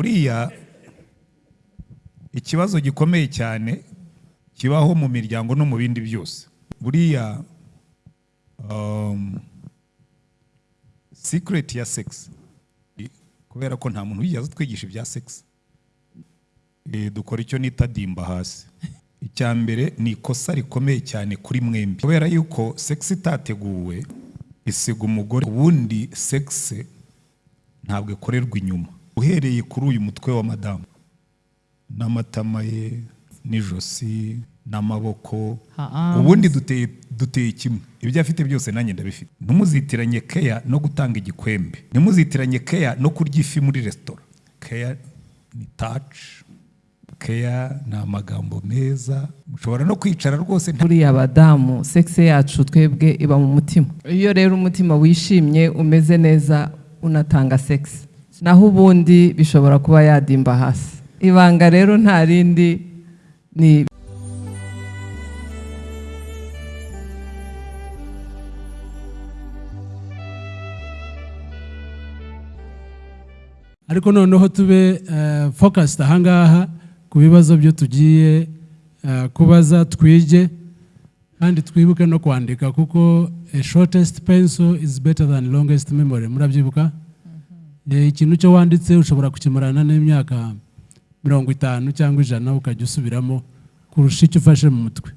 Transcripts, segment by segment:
buriya ikibazo gikomeye cyane kibaho mu miryango no mu bindi byose. Buriya um, secret ya sex. Kubera ko nta muntu wigeze atwigisha ibya sex. Eh, dukora icyo nita dimba hasi. Icya mbere ni ikosa rikomeye cyane kuri mwembi. Kubera yuko sex itateguwe isiga umugore ubundi sex ntabwo ikorerwa inyuma. Uhereye kuri uyu mutwe wa madamu. N'amatama ye n'ijosi n'amaboko. Ubundi duteye kimwe. Ibyo afite byose nanjye ndabifite. Ntimuzitiranye keya no gutanga igikwembe. Ntimuzitiranye keya no kurya ifi muri resitora keya ni taci keya ni amagambo meza. Mushobora no kwicara rwose buriya abadamu sexe yacu twebwe iba mu mutima. Iyo rero umutima wishimye umeze neza unatanga sexe naho ubundi bishobora kuba yadimba hasi. Ibanga rero nta rindi ni ariko noneho tube eh, focused ahangaha ku bibazo byo tugiye eh, kubaza twige kandi twibuke no kwandika kuko shortest pencil is better than longest memory. Murabyibuka? Ikintu cyo wanditse ushobora kukimarana n'imyaka mirongo itanu cyangwa ijana ukajya usubiramo kurusha icyo ufashe mu mutwe.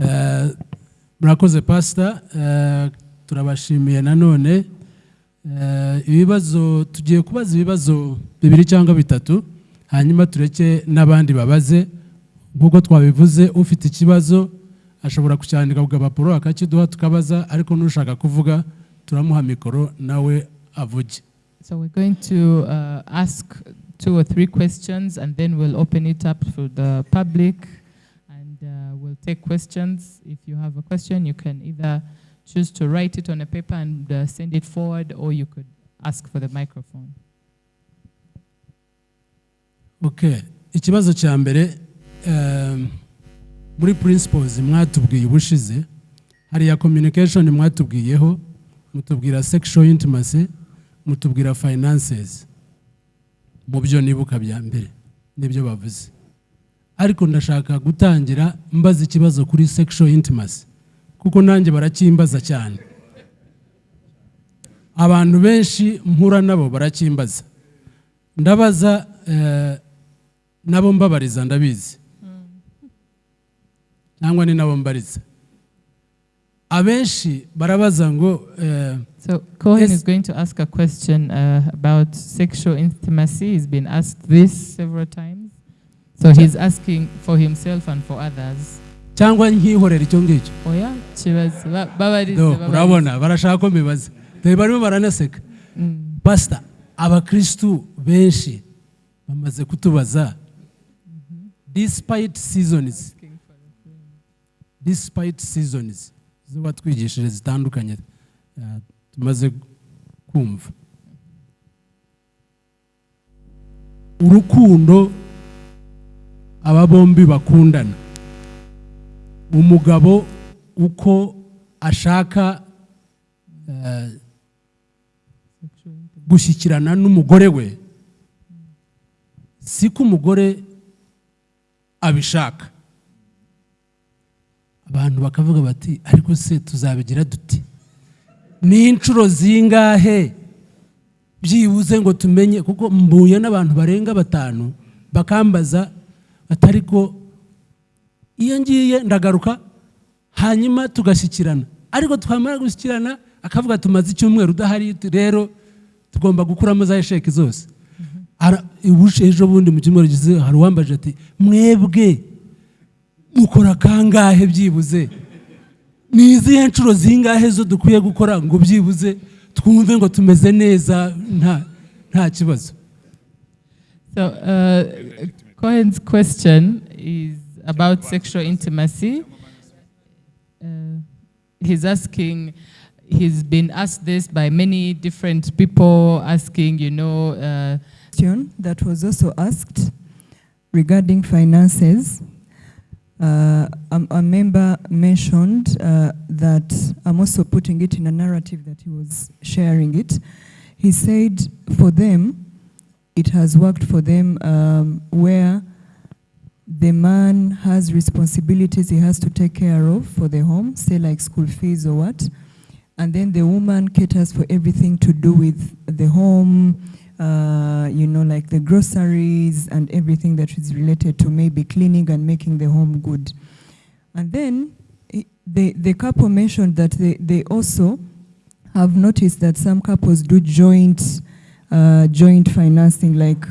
Eh, murakoze pasita turabashimiye nanone Eh, ibibazo tugiye kubaza ibibazo bibiri cyangwa bitatu hanyuma tureke n'abandi babaze. Nk'uko twabivuze ufite ikibazo ashobora kucyandika ku gapapuro akakiduha tukabaza ariko n'ushaka kuvuga turamuha mikoro nawe avuge So we're going to uh, ask two or three questions and then we'll open it up for the public and uh, we'll take questions. If you have a question, you can either choose to write it on a paper and uh, send it forward or you could ask for the microphone. okay ikibazo cya mbere muri principles mwatubwiye ubushize hariya communication mwatubwiyeho mutubwira sexual intimacy mutubwira finances. Mu byo nibuka bya mbere ni byo bavuze. Ariko ndashaka gutangira mbaza ikibazo kuri sexual intimacy kuko nanjye baracyimbaza cyane. Abantu benshi mpura nabo baracyimbaza. Ndabaza eh, nabo mbabariza ndabizi. Cyangwa ni nabo mbariza. Abenshi barabaza ngo eh, So Cohen Yes. is going to ask a question uh, about sexual intimacy. He's been asked this several times. So he's asking for himself and for others. cyangwa nkihorera icyo ngicyo Oya, kibazo. Ba- babarize, urabona barashaka ko mbibaza dore barimo baranaseka Mm. pasita abakirisitu benshi bamaze kutubaza despite seasons despite seasons zo batwigishije zitandukanye eh, tumaze kumva. Urukundo aba bombi bakundana. Umugabo uko ashaka eh, gushyikirana n'umugore we siko umugore abishaka. Abantu bakavuga bati ariko se tuzabigira duti? Ni inshuro zingahe? Byibuze ngo tumenye kuko mbuye n'abantu barenga batanu bakambaza batari ko iyo ngiye ndagaruka hanyuma tugashyikirana. Ariko twamara gushyikirana akavuga tumaze icyumweru udahari rero tugomba gukuramo za esheki zose. Ejo bundi mu cyumweru hari uwambaje ati mwebwe mukora kangahe byibuze ni izihe nshuro zingahe zo dukwiye gukora ngo byibuze twumve ngo tumeze neza nta nta kibazo So uh, Cohen's question is about sexual intimacy. Uh, he's asking, he's been asked this by many different people, asking, you know, uh, that was also asked regarding finances. Uh, a, a member mentioned uh, that I'm also putting it in a narrative that he was sharing it. He said for them, it has worked for them um, where the man has responsibilities he has to take care of for the home, say like school fees or what, and then the woman caters for everything to do with the home, uh, you know, like the groceries and everything that is related to maybe cleaning and making the home good. And then the, the couple mentioned that they, they also have noticed that some couples do joint, uh, joint financing, like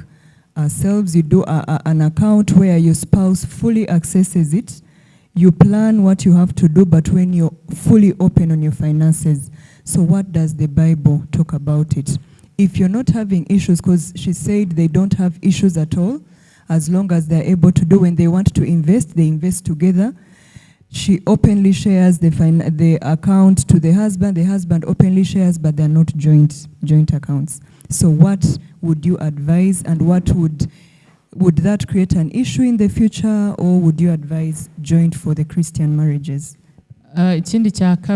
ourselves, you do a, a- an account where your spouse fully accesses it. You plan what you have to do, but when you're fully open on your finances. So what does the Bible talk about it? If you're not having issues, because she said they don't have issues at all, as long as they're able to do when they want to invest, they invest together. She openly shares the the account to the husband. The husband openly shares, but they're not joint joint accounts. So, what would you advise, and what would would that create an issue in the future, or would you advise joint for the Christian marriages? Uh, ikindi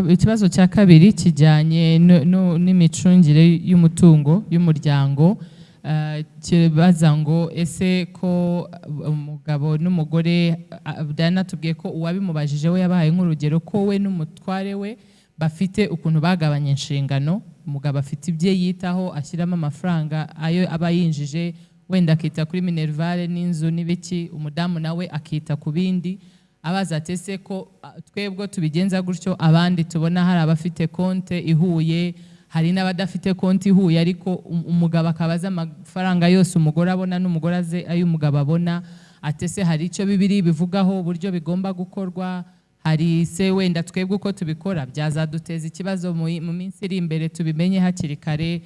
ikibazo cya kabiri kijyanye n'imicungire y'umutungo y'umuryango. Uh, kibaza ngo ese ko uh, umugabo n'umugore uh, Diana tubwiye ko uwabimubajije we yabahaye nk'urugero ko we n'umutware we bafite ukuntu bagabanya inshingano. Umugabo afite ibye yitaho ashyiramo amafaranga ayo aba yinjije wenda akita kuri minerivare n'inzu n'ibiki umudamu nawe akita ku bindi. Abaza ati ese ko twebwe tubigenza gutyo abandi tubona hari abafite konte ihuye hari n'abadafite konti ihuye ariko um- umugabo akaba azi amafaranga yose umugore abona n'umugore azi ayo umugabo abona ati ese hari icyo bibiri bivugaho uburyo bigomba gukorwa hari se wenda twebwe uko tubikora? Byazaduteza ikibazo mu minsi iri imbere tubimenye hakiri kare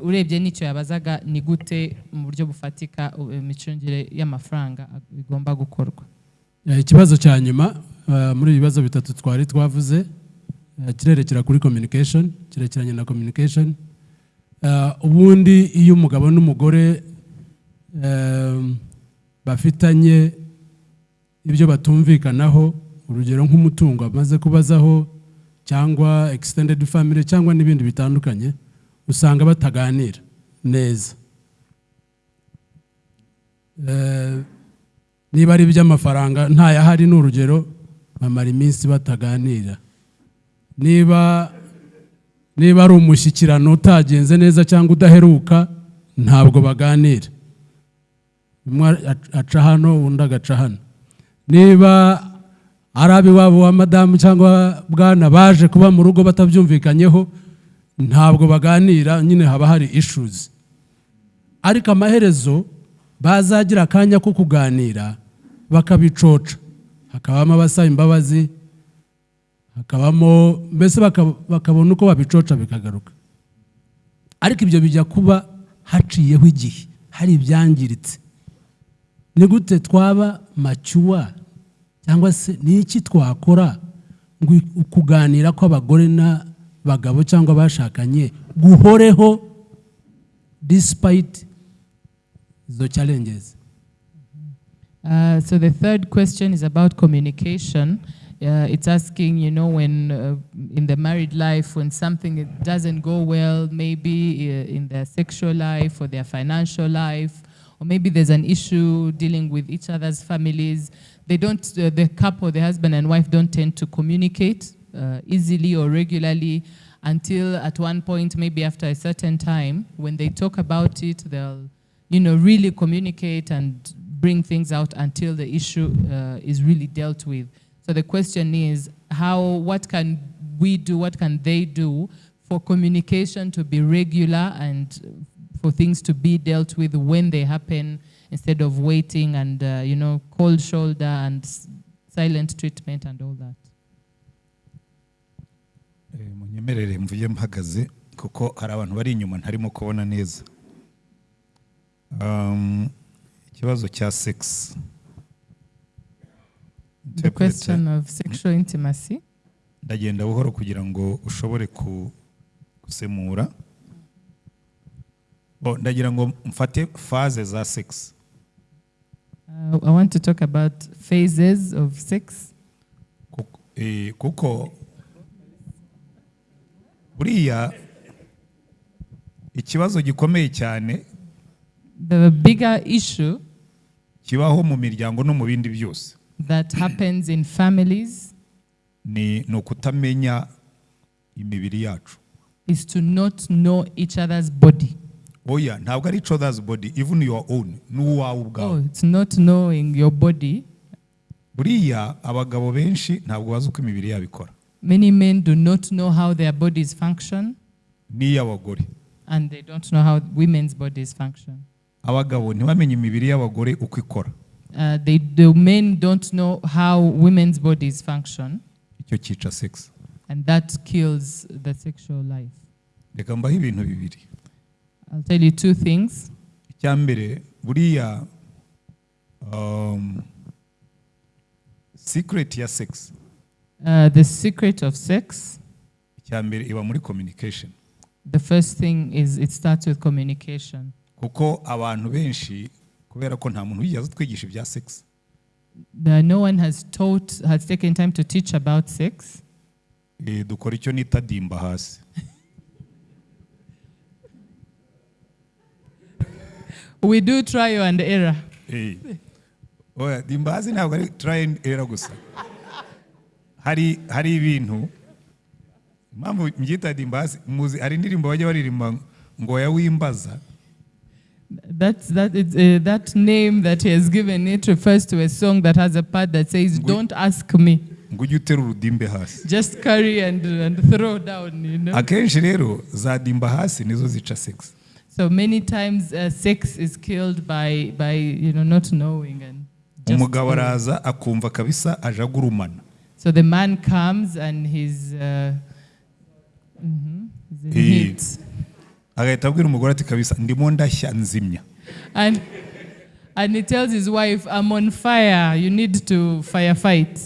urebye n'icyo yabazaga ni gute mu buryo bufatika imicungire y'amafaranga bigomba gukorwa. Ikibazo cya nyuma eh, muri ibi bibazo bitatu twari twavuze eh, kirerekera kuri communication kirekeranye na communication. Eh, ubundi iyo umugabo n'umugore eh, bafitanye ibyo batumvikanaho urugero nk'umutungo amaze kubazaho cyangwa extended family cyangwa n'ibindi bitandukanye usanga bataganira neza. Eh, niba ari iby'amafaranga ntayahari ni urugero bamara iminsi bataganira. Niba niba ari umushyikirano utagenze neza cyangwa udaheruka ntabwo baganira. Umwe ac- aca hano undi agaca hano. Niba ari ab'iwabo wa madamu cyangwa bwana baje kuba mu rugo batabyumvikanyeho ntabwo baganira nyine haba hari issues. Ariko amaherezo bazagira akanya ko kuganira bakabicoca. Hakabamo abasaba imbabazi hakabamo mbese baka- bakabona uko babicoca bikagaruka. Ariko ibyo bijya kuba haciyeho igihe hari ibyangiritse. Ni gute twaba macyuwa cyangwa se ni iki twakora ngo ukuganira kw'abagore n'abagabo cyangwa abashakanye guhoreho despite izo challenges Uh, so the third question is about communication. Uh, it's asking, you know, when uh, in the married life, when something doesn't go well, maybe uh, in their sexual life or their financial life, or maybe there's an issue dealing with each other's families, they don't, uh, the couple, the husband and wife don't tend to communicate uh, easily or regularly until at one point, maybe after a certain time, when they talk about it, they'll you know, really communicate and bring things out until the issue uh, is really dealt with. So the question is, how, what can we do, what can they do for communication to be regular and for things to be dealt with when they happen instead of waiting and, uh, you know, cold shoulder and silent treatment and all that? Eh, mpagaze kuko neza ikibazo cya sex The question of sexual intimacy. ndagenda buhoro kugira ngo ushobore gusemura Bo, ndagira ngo mfate faze za sex Uh, I want to talk about phases of sex. Kuko- eh, kuko buriya ikibazo gikomeye cyane The bigger issue kibaho mu miryango no mu bindi byose that happens in families ni ukutamenya imibiri yacu is to not know each other's body. oya ntabwo ari each other's body even your own n'uwawe Oh, ubwawe it's not knowing your body. buriya abagabo benshi ntabwo bazi uko imibiri yabo ikora Many men do not know how their bodies function, n'iy'abagore and they don't know how women's bodies function. Abagabo ntibamenye imibiri y'abagore uko ikora. Uh, the men don't know how women's bodies function, icyo cyica sex. And that kills the sexual life. reka mbaho ibintu bibiri. I'll tell you two things. icya mbere buriya um, secret ya sex. Uh, the secret of sex, icya mbere iba muri communication. The first thing is it starts with communication. Kuko abantu benshi kubera ko nta muntu wigeze utwigisha ibya sex no one has taught, has taken time to teach about sex. eh, dukora icyo nita dimba hasi We do trial and error. Eh. oya dimba hasi ntabwo ari try and error gusa hari hari ibintu impamvu mbyita dimba hasi muzi hari indirimbo bajya baririmba ngo ya wimbaza That's, that, uh, that name that he has given it refers to a song that has a part that says, Don't ask me, ngo ujye utera urudimbe hasi just carry and, and throw down, you know. akenshi rero za dimba hasi nizo zica sex So many times uh, sex is killed by, by, you know, not knowing. and umugabo araza akumva kabisa aje agurumana So the man comes and he's, uh, mhm, he's in Eh. heat. Agahita abwira umugore ati kabisa ndimo ndashya nzimya And, and he tells his wife, I'm on fire, you need to firefight.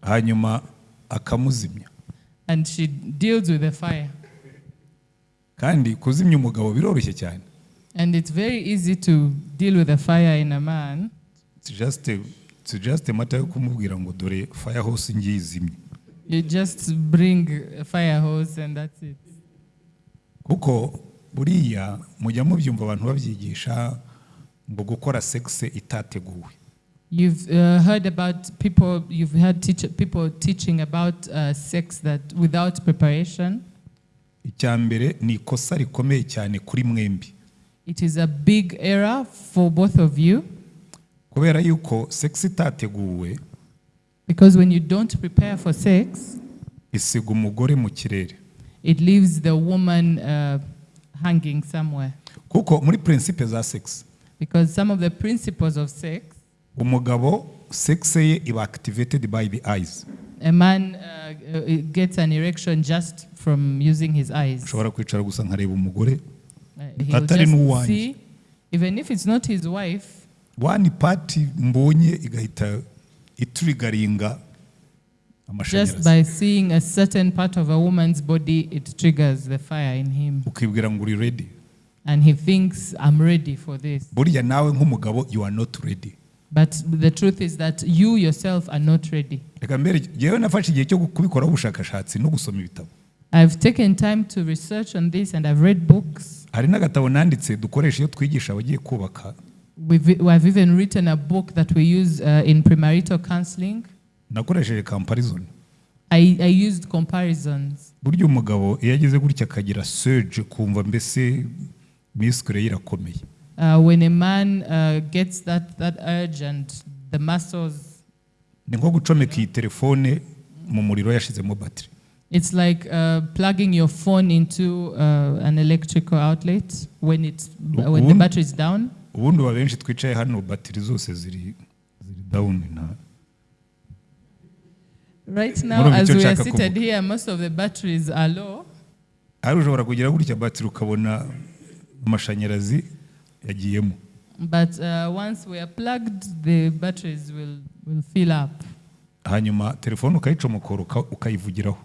hanyuma akamuzimya And she deals with the fire. kandi kuzimya umugabo biroroshye cyane And it's very easy to deal with a fire in a man. It's just a- it's just a matter yo kumubwira ngo dore fire hose ngiye izimye You just bring a fire hose and that's it. Kuko buriya mujya mubyumva abantu babyigisha ngo gukora sex itateguwe. You've uh, heard about people, you've heard teach, people teaching about uh, sex that without preparation. icya mbere ni ikosa rikomeye cyane kuri mwembi. It is a big error for both of you. Kubera yuko sex itateguwe because when you don't prepare for sex, isiga umugore mu kirere. It leaves the woman uh, hanging somewhere. kuko muri principe za sex Because some of the principles of sex, umugabo sex ye iba activated by the eyes a man uh, uh, gets an erection just from using his eyes. ushobora kwicara gusa nkareba umugore Uh, Atari n'uwanjye. even if it's not his wife, wani pati mbonye igahita iturigaringa just by seeing a certain part of a woman's body, it triggers the fire in him. ukibwira ngo uri ready And he thinks, I'm ready for this. burya nawe nk'umugabo you are not ready But the truth is that you yourself are not ready. reka mbere yewe nafashe igihe cyo kubikoraho ubushakashatsi no gusoma ibitabo I've taken time to research on this and I've read books. hari n'agatabo nanditse dukoresha iyo twigisha abagiye kubaka We've, I've even written a book that we use uh, in premarital counseling. Nakoresheje comparison I, I used comparisons. burya umugabo iyo ageze gutya akagira surge kumva mbese misikure ye irakomeye Uh, when a man uh, gets that, that urge and the muscles, ni nko gucomeka iyi telefone mu muriro yashizemo batiri it's like uh, plugging your phone into uh, an electrical outlet when, it's, when the Ubundi- battery is down. ubundi uba benshi twicaye hano batiri zose ziri ziri down nta Right now, as we are seated here, most of the batteries are low. ari ushobora kugira gutya batiri ukabona amashanyarazi yagiyemo But uh, once we are plugged, the batteries will, will fill up. hanyuma telefone ukayicomokora uka- ukayivugiraho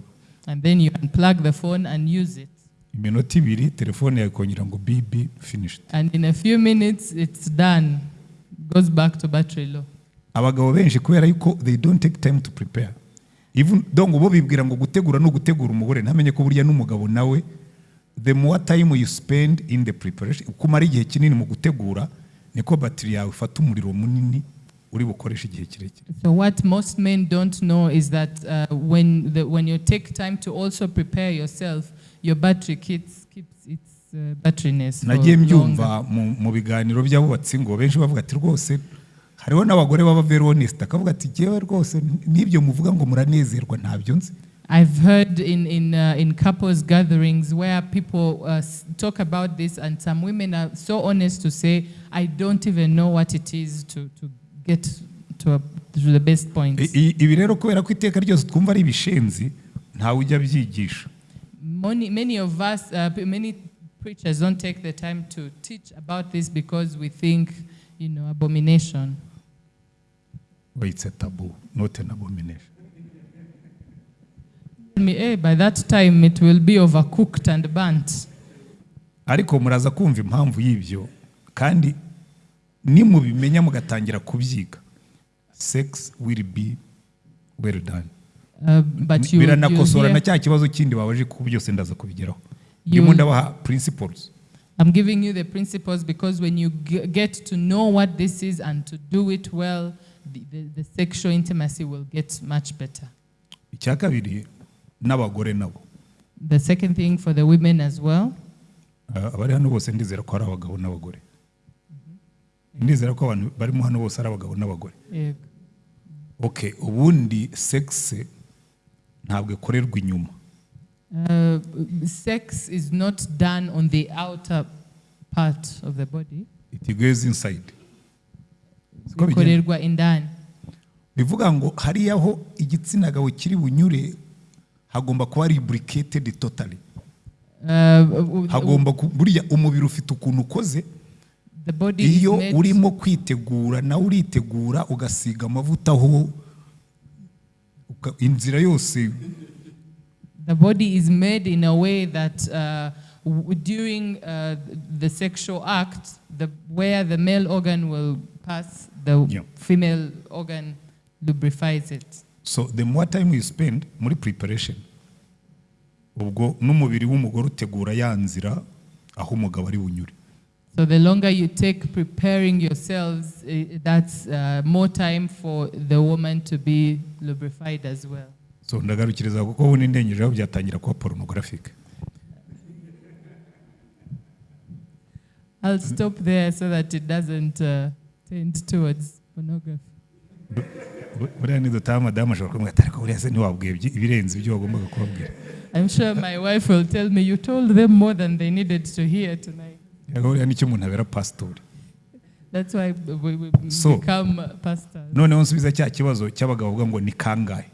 And then you unplug the phone and use it. iminota ibiri telefone yawe ikongera ngo bibi finished And in a few minutes, it's done. Goes back to battery low. abagabo benshi kubera yuko they don't take time to prepare donc bo bibwira ngo gutegura no gutegura umugore. Ntamenye ko burya n'umugabo nawe the more time you spend in the preparation uko umara igihe kinini mu gutegura niko batiri yawe ifata umuriro munini uri bukoresha igihe kirekire. So what most men don't know is that uh, when the, when you take time to also prepare yourself, your battery keeps keeps its uh, batteryness nagiye mbyumva mu, mu biganiro by'abubatsi ngo benshi bavuga ati rwose hariho n'abagore baba very honest akavuga ati jyewe rwose n'ibyo muvuga ngo muranezerwa ntabyo nzi I've heard in in uh, in couples gatherings where people uh, talk about this, and some women are so honest to say, "I don't even know what it is to to get to a, to the best point." Ibi rero kubera ko iteka ryose twumva ari ibishenzi ntawe ujya abyigisha Many, many of us, uh, many preachers don't take the time to teach about this because we think, you know, abomination. Well, it's a taboo not an abomination. Me, eh, by that time, it will be overcooked and burnt. ariko muraza kumva impamvu y'ibyo kandi nimubimenya mugatangira kubyiga. Sex will be well done. Uh, but biranakosora na cya kibazo kindi babaje kuko byose ndaza kubigeraho. Ndimo ndabaha principles. I'm giving you the principles because when you get to know what this is and to do it well, the, the, the sexual intimacy will get much better. icya n'abagore nabo The second thing for the women as well, Ah, abari hano bose ndizera ko ari abagabo n'abagore ndizera ko abantu barimo hano bose ari abagabo n'abagore okay ubundi sex ntabwo ikorerwa inyuma uh, sex is not done on the outer part of the body. it goes inside? Bikorerwa indani. Bivuga ngo hariya aho igitsina gabo kiri bunyure hagomba kuba lubricated totally. Uh, hagomba ku- burya umubiri ufite ukuntu ukoze iyo urimo kwitegura nawe uritegura ugasiga amavuta aho inzira yose. The body is made in a way that uh, during uh, the sexual act, the, where the male organ will pass, the Yeah. female organ lubrifies it. so the more time you spend muri preparation ubwo n'umubiri w'umugore utegura ya nzira aho umugabo ari bunyure So the longer you take preparing yourselves, that's uh, more time for the woman to be lubrified as well. so ndagarukiriza kuko ubu n'indengejeho byatangira kuba I'll stop there so that it doesn't uh, tend towards pornography. Bu- buriya nidutaha madamu ashobora kumubwira ati ariko buriya se ntiwabwiye ibirenze ibyo wagombaga kubabwira I'm sure my wife will tell me, you told them more than they needed to hear tonight. Buriya ni cyo umuntu abera pasitori That's why we, we So- become pastors. noneho nsubiza cya kibazo cy'abagabo bavuga ngo ni kangahe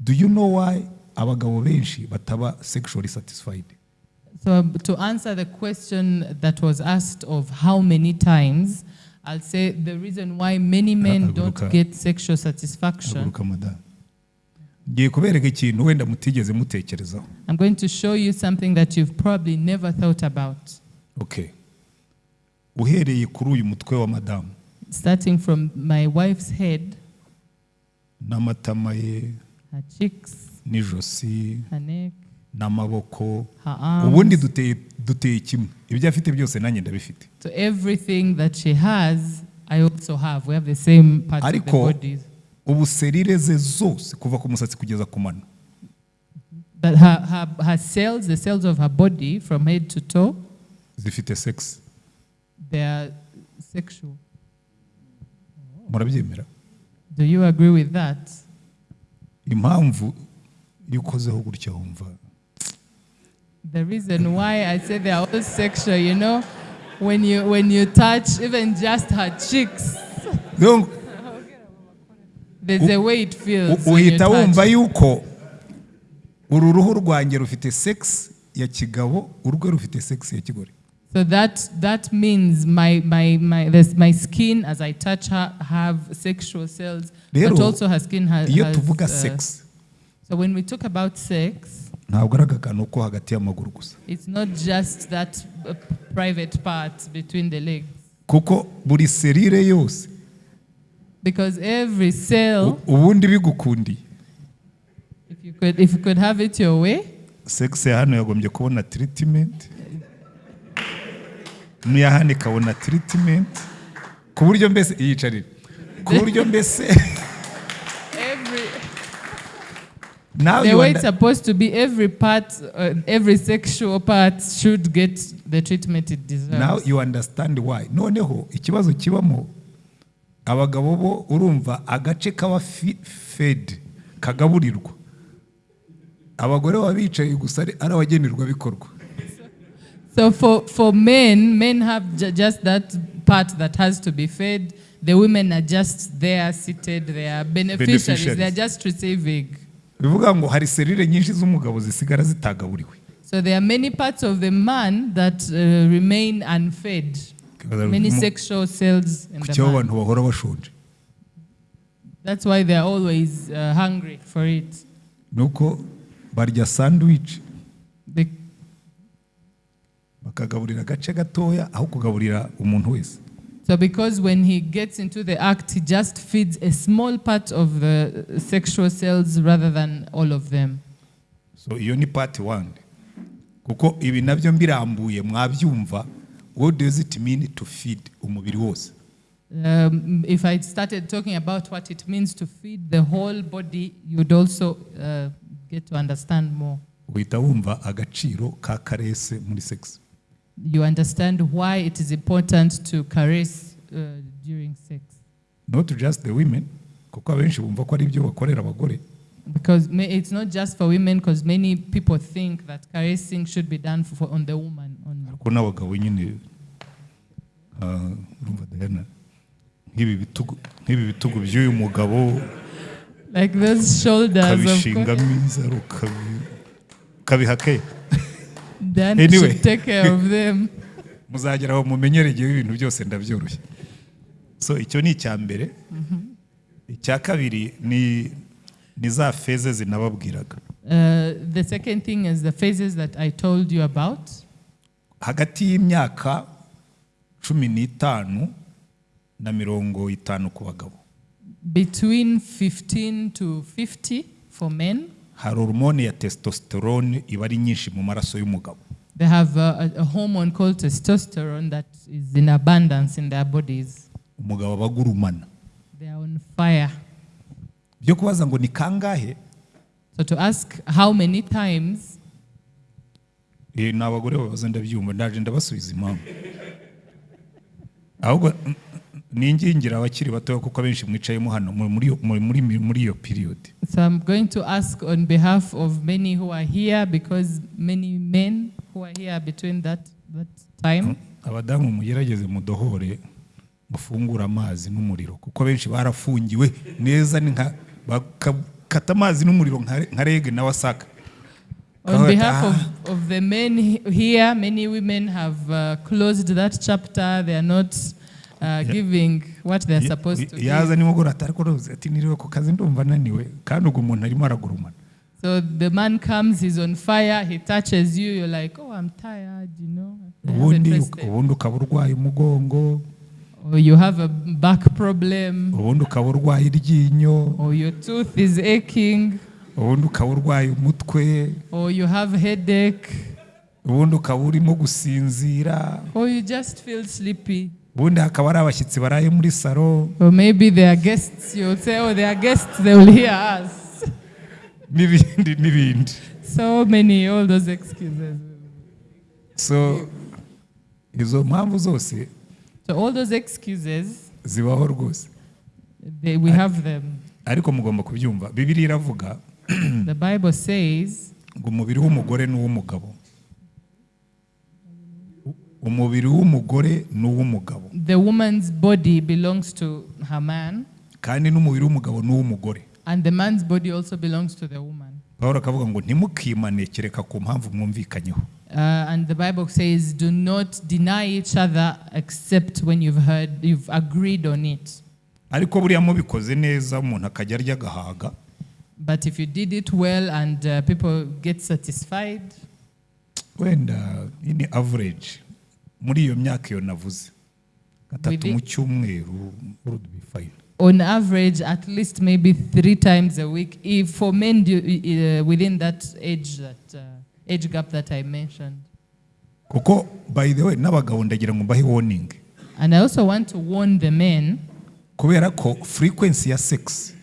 do you know why abagabo benshi bataba sexually satisfied So um, to answer the question that was asked of how many times, I'll say the reason why many men don't get sexual satisfaction. ngiye kubereka ikintu wenda mutigeze mutekerezaho. I'm going to show you something that you've probably never thought about. okay. Uhereye kuri uyu mutwe wa madamu. Starting from my wife's head, n'amatama ye her cheeks, n'ijosi her neck, n'amaboko. her arms. ubundi duteye duteye kimwe. Ibyo afite byose nanjye ndabifite So everything that she has, I also have. We have the same parts of the bodies. ubu serire ze zose kuva ku musatsi kugeza ku mano But her, her, her cells, the cells of her body, from head to toe, zifite sex they are sexual. murabyemera Do you agree with that? impamvu iyo ukozeho gutya wumva The reason why I say they are all sexual, you know, when you when you touch even just her cheeks, Donc, there's a way it feels. uhita wumva yuko uru ruhu rwanjye rufite sex ya kigabo urwe rufite sex ya kigore So that that means my my my this, my skin as I touch her have sexual cells, but Rero, also her skin has. iyo tuvuga uh, sex so when we talk about sex, ntabwo ari akakantu ko hagati y'amaguru gusa. It's not just that uh, private part between the legs, kuko buri serire yose because every cell, u- ubundi bigukundiye. if you could if you could have it your way, sex ya hano yagombye kubona treatment. N'iya hano ikabona treatment. Ku buryo mbese yicarira ku buryo mbese Every, now the you way it's supposed to be, every part, uh, every sexual part should get the treatment it deserves. now you understand why noneho ikibazo kibamo abagabo bo urumva agace kaba fed kagaburirwa abagore baba bicaye gusa ari ari abagenerwabikorwa So for, for men, men have ju- just that part that has to be fed. The women are just there, seated. They are beneficiaries. Beneficiaries. They are just receiving. Bivuga ngo hari serire nyinshi z'umugabo zisigara zitagaburiwe So there are many parts of the man that uh, remain unfed. Many sexual cells in the man. bahora bashonje That's why they are always uh, hungry for it. ni uko barya sandwich bakagaburira agace gatoya aho kugaburira umuntu wese so because when he gets into the act, he just feeds a small part of the sexual cells rather than all of them. so iyo ni part one kuko ibi mbirambuye mwabyumva what does it mean to feed umubiri wose Um, if I started talking about what it means to feed the whole body, you'd also uh, get to understand more. uhita wumva agaciro ka karese muri sex You understand why it is important to caress uh, during sex. not just the women kuko abenshi bumva ko ari ibyo bakorera abagore Because it's not just for women, because many people think that caressing should be done for, on the woman only. kuko n'abagabo nyine ah, urumva Diana nk'ibi bitugu nk'ibi bitugu by'uyu mugabo Like those shoulders of kabishingamo inzara ukabi- ukabiha ke then should take care of them. muzagera aho mumenyere igihe ibintu byose ndabyoroshye. So icyo ni icya mbere. Icya kabiri ni ni za feze zinababwiraga Uh, the second thing is the phases that I told you about. hagati y'imyaka cumi n'itanu na mirongo itanu ku bagabo. Between 15 to 50 for men, hari hormone ya testosterone iba ari nyinshi mu maraso y'umugabo they have a, a, hormone called testosterone that is in abundance in their bodies. umugabo aba agurumana They are on fire. byo kubaza ngo ni kangahe So to ask how many times, Eh, ni abagore babaza ndabyumva ndaje ndabasubiza impamvu ahubwo mm, mm, ningingira abakiri batoya kuko abenshi mwicayemo hano muri- iyo- period so I'm going to ask on behalf of many who are here because many men who are here between that, that time. abadamu mugerageze mudohore mufungure amazi n'umuriro kuko benshi barafungiwe neza ni bakata amazi n'umuriro nka rege na wasaka On behalf Ah. of, of the men he- here, many women have uh, closed that chapter. They are not uh, giving what they're supposed to yaza give. nimugoroba atari kuruzi ati niriwe ku kazi ndumva ananiwe kandi ubwo umuntu arimo aragurumana. So the man comes, he's on fire, he touches you, you're like, oh, I'm tired, you know. Ubundi rested." ubundi ukaba urwaye umugongo. Or you have a back problem, ubundi ukaba urwaye iryinyo. Or your tooth is aching, ubundi ukaba urwaye umutwe. Or you have headache, ubundi ukaba urimo gusinzira. Or you just feel sleepy. Ubundi hakaba hari abashyitsi baraye muri saro Or maybe they are guests, you'll say, oh, they are guests, they will hear us. n'ibindi n'ibindi So many, all those excuses. so izo mpamvu zose So all those excuses, zibaho rwose we have them. ariko mugomba kubyumva bibiri iravuga The Bible says ngo umubiri w'umugore ni uw'umugabo umubiri w'umugore ni uw'umugabo the woman's body belongs to her man, kandi n'umubiri w'umugabo ni uw'umugore and the man's body also belongs to the woman. pawulo akavuga ngo ntimukimane kereka ku mpamvu mwumvikanyeho. Uh, and the Bible says, "Do not deny each other, except when you've heard, you've agreed on it." ariko buriya mubikoze neza umuntu akajya arya agahaga. But if you did it well and uh, people get satisfied, wenda ni average. Muri iyo myaka iyo navuze gatatu mu cyumweru would be fine on average, at least maybe three times a week, if for men do, uh, within that age that uh, age gap that I mentioned. kuko by the way n'abagabo ndagira ngo mbahe warning And I also want to warn the men kubera ko frequency ya sex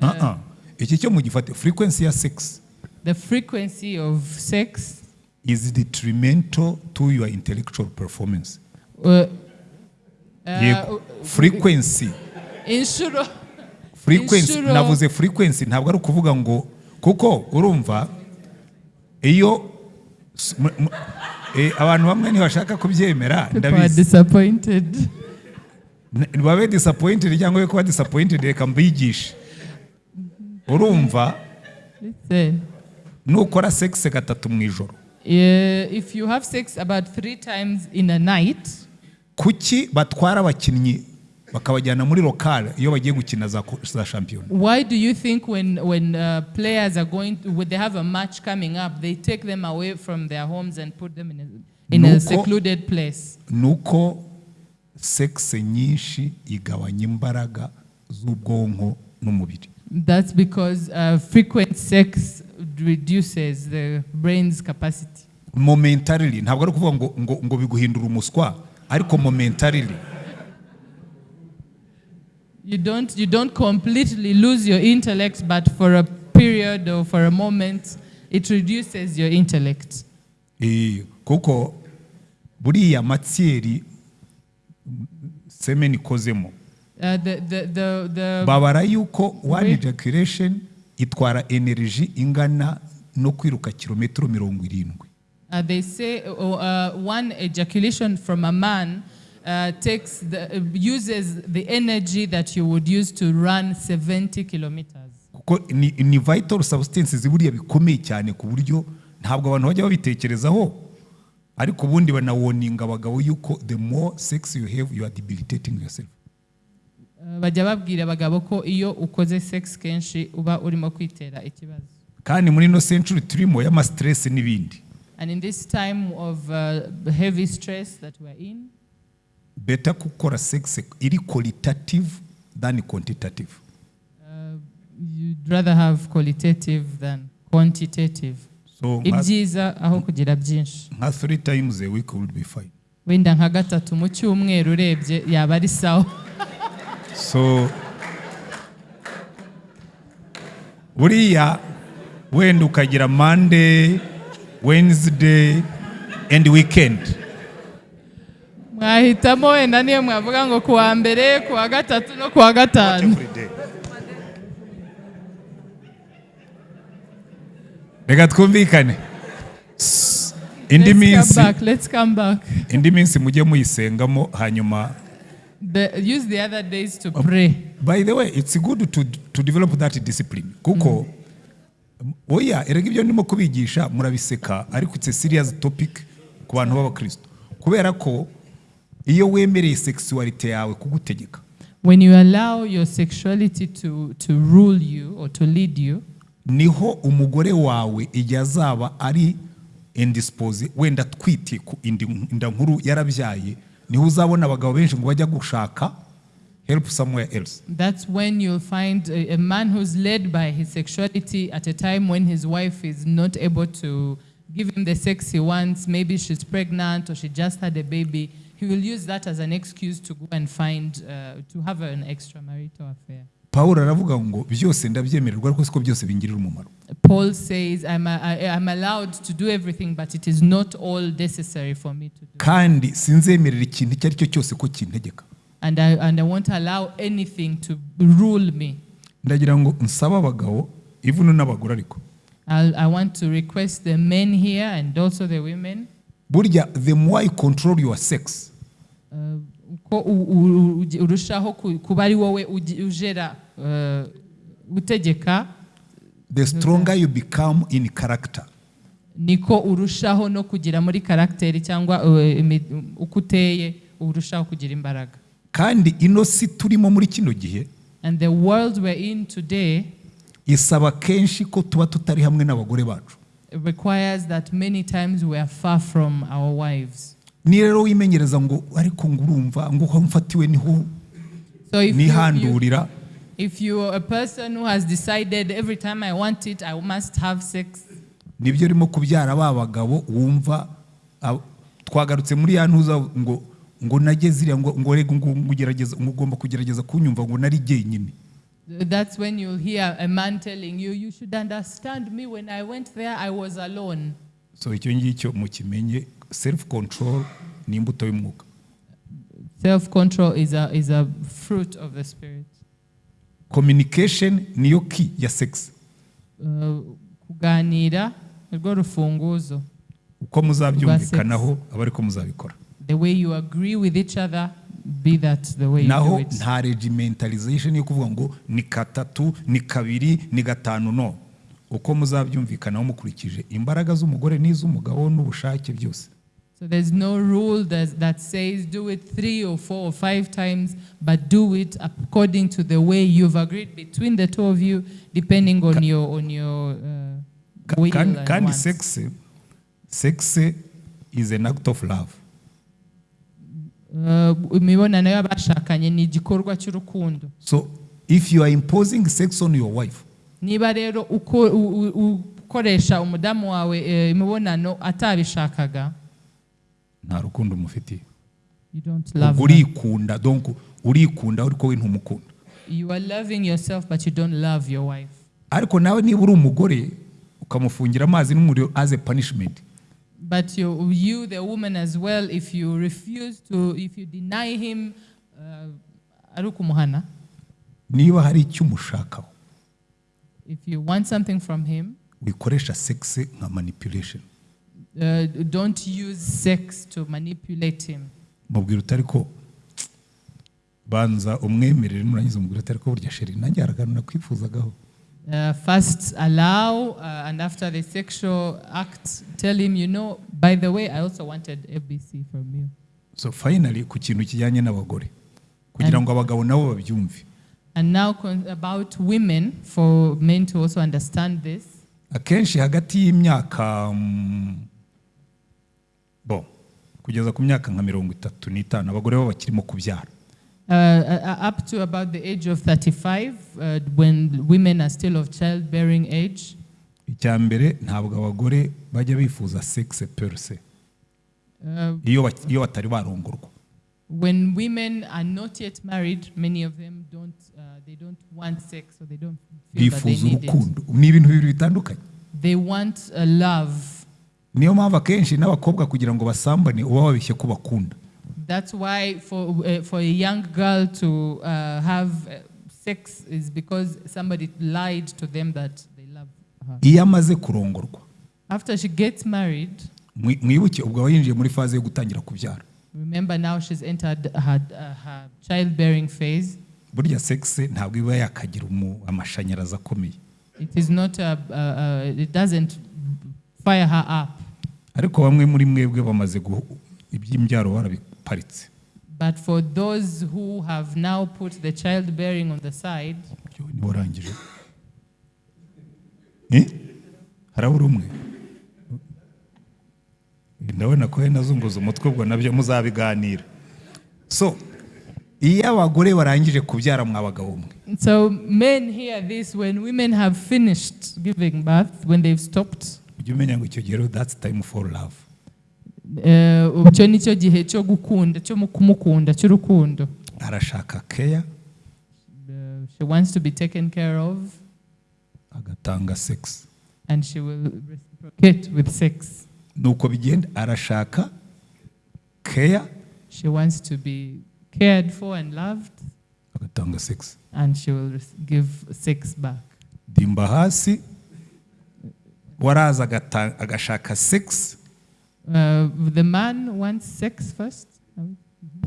uh-uh. iki cyo mugifate frequency ya sex the frequency of sex. Is detrimental to your intellectual performance? Uh, uh, frequency. Inshuro frequency. navuze frequency ntabwo ari ukuvuga ngo kuko urumva iyo eh, abantu bamwe ntibashaka kubyemera people are ndabizi. babe disappointed cyangwa we kuba disappointed reka mbigishe. Urumva nukora sex gatatu mu ijoro. If you have sex about three times in a night, kuki batwara abakinnyi bakabajyana muri lokale iyo bagiye gukina za shampiyona why do you think when when uh, players are going to, when they have a match coming up, they take them away from their homes and put them in a, in nuko, a secluded place? nuko sex nyinshi igabanya imbaraga z'ubwonko n'umubiri That's because uh, frequent sex reduces the brain's capacity. momentarily ntabwo ari ukuvuga ngo, ngo, ngo biguhindura umuswa ariko momentarily You don't you don't completely lose your intellect, but for a period or for a moment, it reduces your intellect. Eh, kuko buriya matsiyeri semen ikozemo Uh, the, the, the, the babara yuko one ejaculation itwara energy ingana no kwiruka kilometero mirongo irindwi. Uh, they say uh, uh, one ejaculation from a man uh, takes the, uh, uses the energy that you would use to run 70 kilometers. kuko ni, ni vital substances buriya bikomeye cyane ku buryo ntabwo abantu bajya babitekerezaho. Ariko ubundi banawoninga abagabo yuko the more sex you have you are debilitating yourself. Bajya babwira abagabo ko iyo ukoze sex kenshi uba urimo kwitera ikibazo. kandi muri ino century turimo y'ama stress n'ibindi And in this time of uh, heavy stress that we're in, beta gukora sex iri qualitative than quantitative uh, you'd rather have qualitative than quantitative. so Ibyiza aho kugira byinshi. nka three times a week would be fine Wenda nka gatatu mu cyumweru urebye yaba ari sawa. So buriya wenda ukagira monday wednesday and weekend. Mwahitamo wenda niyo mwavuga ngo kuwa mbere kuwa gatatu no kuwa gatanu. Reka twumvikane. Indi Let's come minsi back, let's come back. indi minsi mujye muyisengamo hanyuma The, use the other days to pray. by the way it's good to, to develop that discipline. Kuko oya erega ibyo ndimo kubigisha murabiseka ariko it's a serious topic ku bantu b'abakristo kubera ko iyo wemereye sexuality yawe kugutegeka. When you allow your sexuality to, to rule you or to lead you, ni ho umugore wawe igihe azaba ari indispose wenda atwite ku inda nkuru yarabyaye niho uzabona abagabo benshi ngo bajya gushaka help somewhere else that's when you'll find a, a man who's led by his sexuality at a time when his wife is not able to give him the sex he wants. Maybe she's pregnant or she just had a baby. He will use that as an excuse to go and find, uh, to have an extramarital affair. Pawulo aravuga ngo byose ndabyemererwa ariko siko byose bingirira umumaro Paul says, I'm, a, I'm allowed to do everything, but it is not all necessary for me to do. kandi sinzemerera ikintu icyo ari cyo cyose ko kintegeka And I, and I won't allow anything to rule me. ndagira ngo nsabe abagabo ivuno n'abagore ariko I want to request the men here and also the women. burya the more you control your sex uh, u- urushaho ku- kuba ari wowe ugi- ujera uh, the stronger you become in character. Niko urushaho no kugira muri karagiteri cyangwa uh, uko uteye urushaho kugira imbaraga. Kandi ino si turimo muri kino gihe and the world we're in today isaba kenshi ko tuba tutari hamwe n'abagore bacu. requires that many times we are far from our wives. Ni rero wimenyereza ngo ariko ngo urumva ngo aho mfatiwe ni ho so if you, you, nihandurira if you're a person who has decided every time I want it I must have sex ni byo urimo kubyara ba bagabo wumva twagarutse muri ya ntuza ngo ngo nageze iriya ngo ngo rega ngo ngo ugerageza ngo ugomba kugerageza kunyumva ngo nari jyenyine That's when you'll hear a man telling you, You should understand me. When I went there, I was alone. so icyo ngicyo mukimenye self control ni imbuto y'umwuka. Self control is a, is a fruit of the Spirit. communication niyo key ya sex. Uh, kuganira nirwo rufunguzo. uko muzabyumvikanaho aba ariko muzabikora. The way you agree with each other, be that the way naho nta regimentalization yo kuvuga ngo ni katatu ni kabiri ni gatanu no. Uko muzabyumvikanaho mukurikije imbaraga z'umugore n'iz'umugabo n'ubushake byose. So there's no rule that, that says do it three or four or five times, but do it according to the way you've agreed between the two of you, depending on your on your uh, will and kandi wants. sex sex is an act of love Uh, imibonano y'abashakanye ni igikorwa cy'urukundo so if you are imposing sex on your wife niba rero uko- u- u- ukoresha umudamu wawe imibonano atabishakaga nta rukundo umufitiye urikunda urikunda ariko we ntumukunda. You are loving yourself but you don't love your wife. Ariko nawe niba uri umugore ukamufungira amazi n'umuriro as a punishment. But you, you, the woman as well, if you refuse to, if you deny him, uh, ari ukumuhana. niba hari icyo umushakaho. If you want something from him, wikoresha sex nka manipulation. Uh, don't use sex to manipulate him. mubwira utari ko banza umwemerere nurangiza umubwira utari ko burya sheri nanjye haraganira kwifuzagaho Uh, first allow, uh, and after the sexual act, tell him, you know, by the way, I also wanted ABC from you. so finally ku kintu kijyanye n'abagore kugira ngo abagabo nabo babyumve And now about women, for men to also understand this. akenshi hagati y'imyaka bo kugeza ku myaka nka mirongo itatu n'itanu. Abagore bo bakirimo kubyara. Uh, uh, up to about the age of 35, uh, when women are still of childbearing age, icya mbere ntabwo abagore bajya bifuza sex per se. Uh, iyo batari barongorwa. when women are not yet married, many of them don't, uh, they don't want sex or they don't feel that they bifuza need it. urukundo. Ni ibintu bibiri bitandukanye. They want a love. Niyo mpamvu akenshi n'abakobwa kugira ngo basambane uba wabeshye ko bakunda That's why for, uh, for a young girl to uh, have uh, sex is because somebody lied to them that they love her. iyo amaze kurongorwa After she gets married, mwi- mwibuke ubwo aba yinjiye muri faze yo gutangira kubyara remember now she's entered her, uh, her childbearing phase. burya sex ntabwo iba yakagira amashanyarazi akomeye It is not a, uh, uh, it doesn't fire her up. Ariko bamwe muri mwebwe bamaze iby'imbyaro barabiparitse. But for those who have now put the childbearing on the side, warangije Eh? harabura umwe? Ndabona ko wenda azunguza umutwe ubwo na byo muzabiganira. So iyo abagore barangije kubyara mwa bagabo mwe so men hear this when women have finished giving birth, when they've stopped. Ujye umenya ngo icyo gihe that's time for love. Icyo ni cyo gihe cyo gukunda cyo mu kumukunda cy'urukundo arashaka keya Uh, she wants to be taken care of. Agatanga sex. And she will reciprocate with sex. Nuko bigenda arashaka keya she wants to be cared for and loved. Agatanga sex. And she will give sex back. Dimba hasi. Waraza agashaka sex uh, the man wants sex first.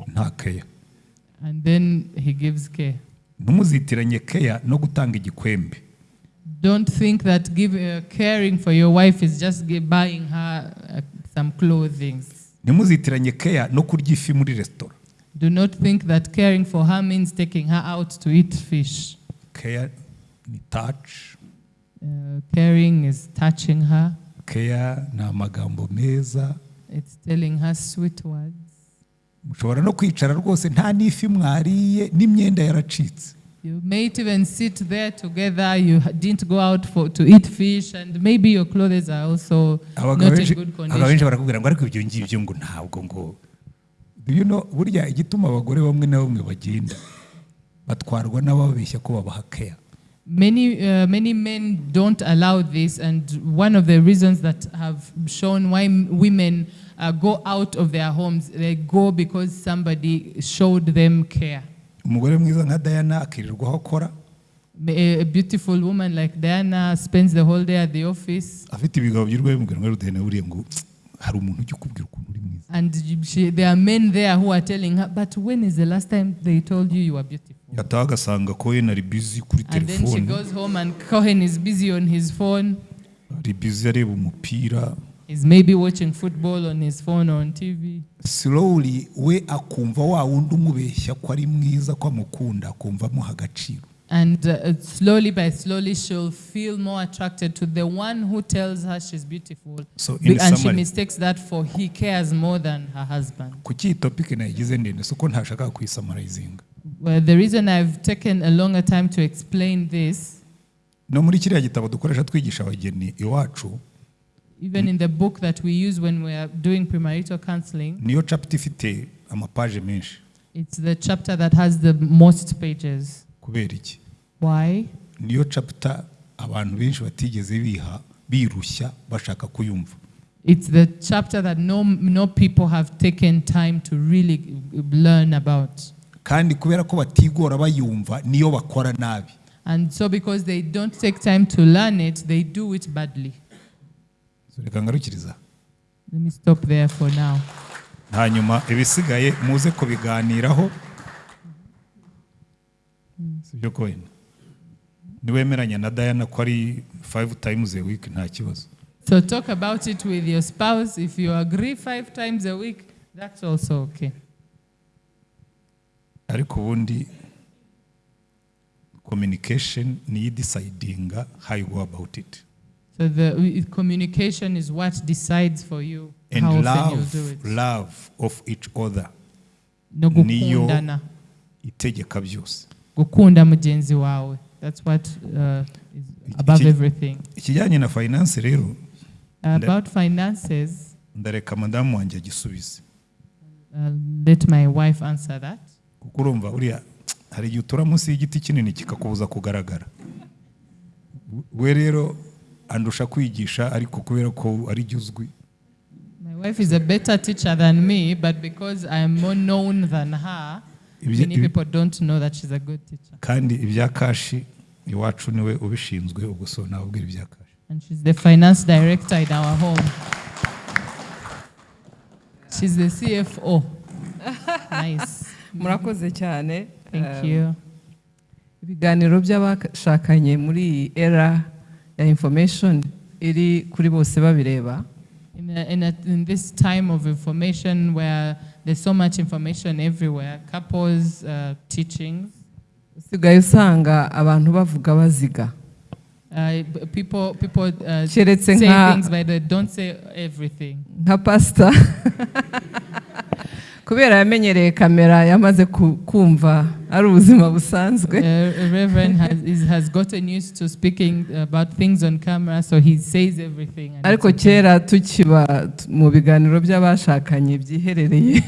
Nta keya and then he gives care ntumuzitiranye keya no gutanga igikwembe. Don't think that give, uh, caring for your wife is just buying her uh, some clothing. Ntimuzitiranye keya no kurya ifi muri resitora Do not think that caring for her means taking her out to eat fish. keya ni Uh, caring is touching her, keya ni amagambo meza it's telling her sweet words. mushobora no kwicara rwose nta n'ifi mwariye n'imyenda yaracitse You may even sit there together. You didn't go out for to eat fish, and maybe your clothes are also not in good abagabo benshi condition. barakubwira ngo ariko ibyo ngibyo ngo ntabwo ngo Do you know, burya igituma abagore bamwe na bamwe bagenda batwarwa n'ababeshya ko babaha keya Many uh, many men don't allow this, and one of the reasons that have shown why women uh, go out of their homes, they go because somebody showed them care. umugore mwiza nka dayana akirirwa akora A, beautiful woman like Diana spends the whole day at the office, afite ibigabo by'urwaye bimubwira ngo rudahene ngo hari umuntu ujya ukubwira ukuntu uri mwiza and she, there are men there who are telling her, "But when is the last time they told you you are beautiful?" Yataha agasanga ko we ari bizi kuri she telefone is busy ari bizi areba umupira He's maybe watching football on his phone or on TV. slowly we akumva wa wundi umubeshya ko ari mwiza ko amukunda akumva amuha agaciro And uh, slowly by slowly, she'll feel more attracted to the one who tells her she's beautiful. So in and she summary- mistakes that for he cares more than her husband. kuki topike nayigize ndende si uko ntashaka kuyisamarayizinga Well, the reason I've taken a longer time to explain this, no muri kiriya gitabo dukoresha twigisha abageni iwacu even in the book that we use when we are doing premarital counseling, niyo capita ifite amapaje menshi it's the chapter that has the most pages. kubera iki Why? niyo capita abantu benshi batigeze biha birushya bashaka kuyumva It's the chapter that no, no people have taken time to really learn about. Kandi kubera ko batigora bayumva niyo bakora nabi And so, because they don't take time to learn it, they do it badly. So, reka ngarukiriza Let me stop there for now. hanyuma ibisigaye muze kubiganiraho sibyo ko wenda niwemeranya na dayana ko ari five times a week nta kibazo So, talk about it with your spouse. If you agree five times a week, that's also okay. Ariko ubundi communication niyo idecidinga how you go about it So, the communication is what decides for you and how often love you'll do it. love of each other No niyo itegeka byose Gukunda mugenzi wawe. That's what uh, is above Iki- everything. ikijyanye na finance rero About finances, ndareka madamu wanjye agisubize uh, let my wife answer that. Kuko urumva uriya hari igihe utura munsi y'igiti kinini kikakubuza kugaragara we rero andusha kwigisha ariko kubera ko ari jya uzwi My wife is a better teacher than me, but because I am more known than her, Ibyo- many people don't know that she's a good teacher. kandi ibya kashi iwacu ni we ubishinzwe ubwo so nababwira ibya kashi And she's the finance director in our home. She's the CFO. nice. Murakoze cyane. Um, ibiganiro by'abashakanye muri iyi era ya information iri kuri bose babireba. In, a, in, a, in this time of information where there's so much information everywhere, couples, uh, teachings, usigaye usanga abantu bavuga baziga. Uh, b- people, people uh, Keretse say nka- things, but they don't say everything. nka pasita kubera yamenyereye kamera yamaze ku- kumva ari ubuzima busanzwe. Ariko kera tukiba mu biganiro by'abashakanye byiherereye.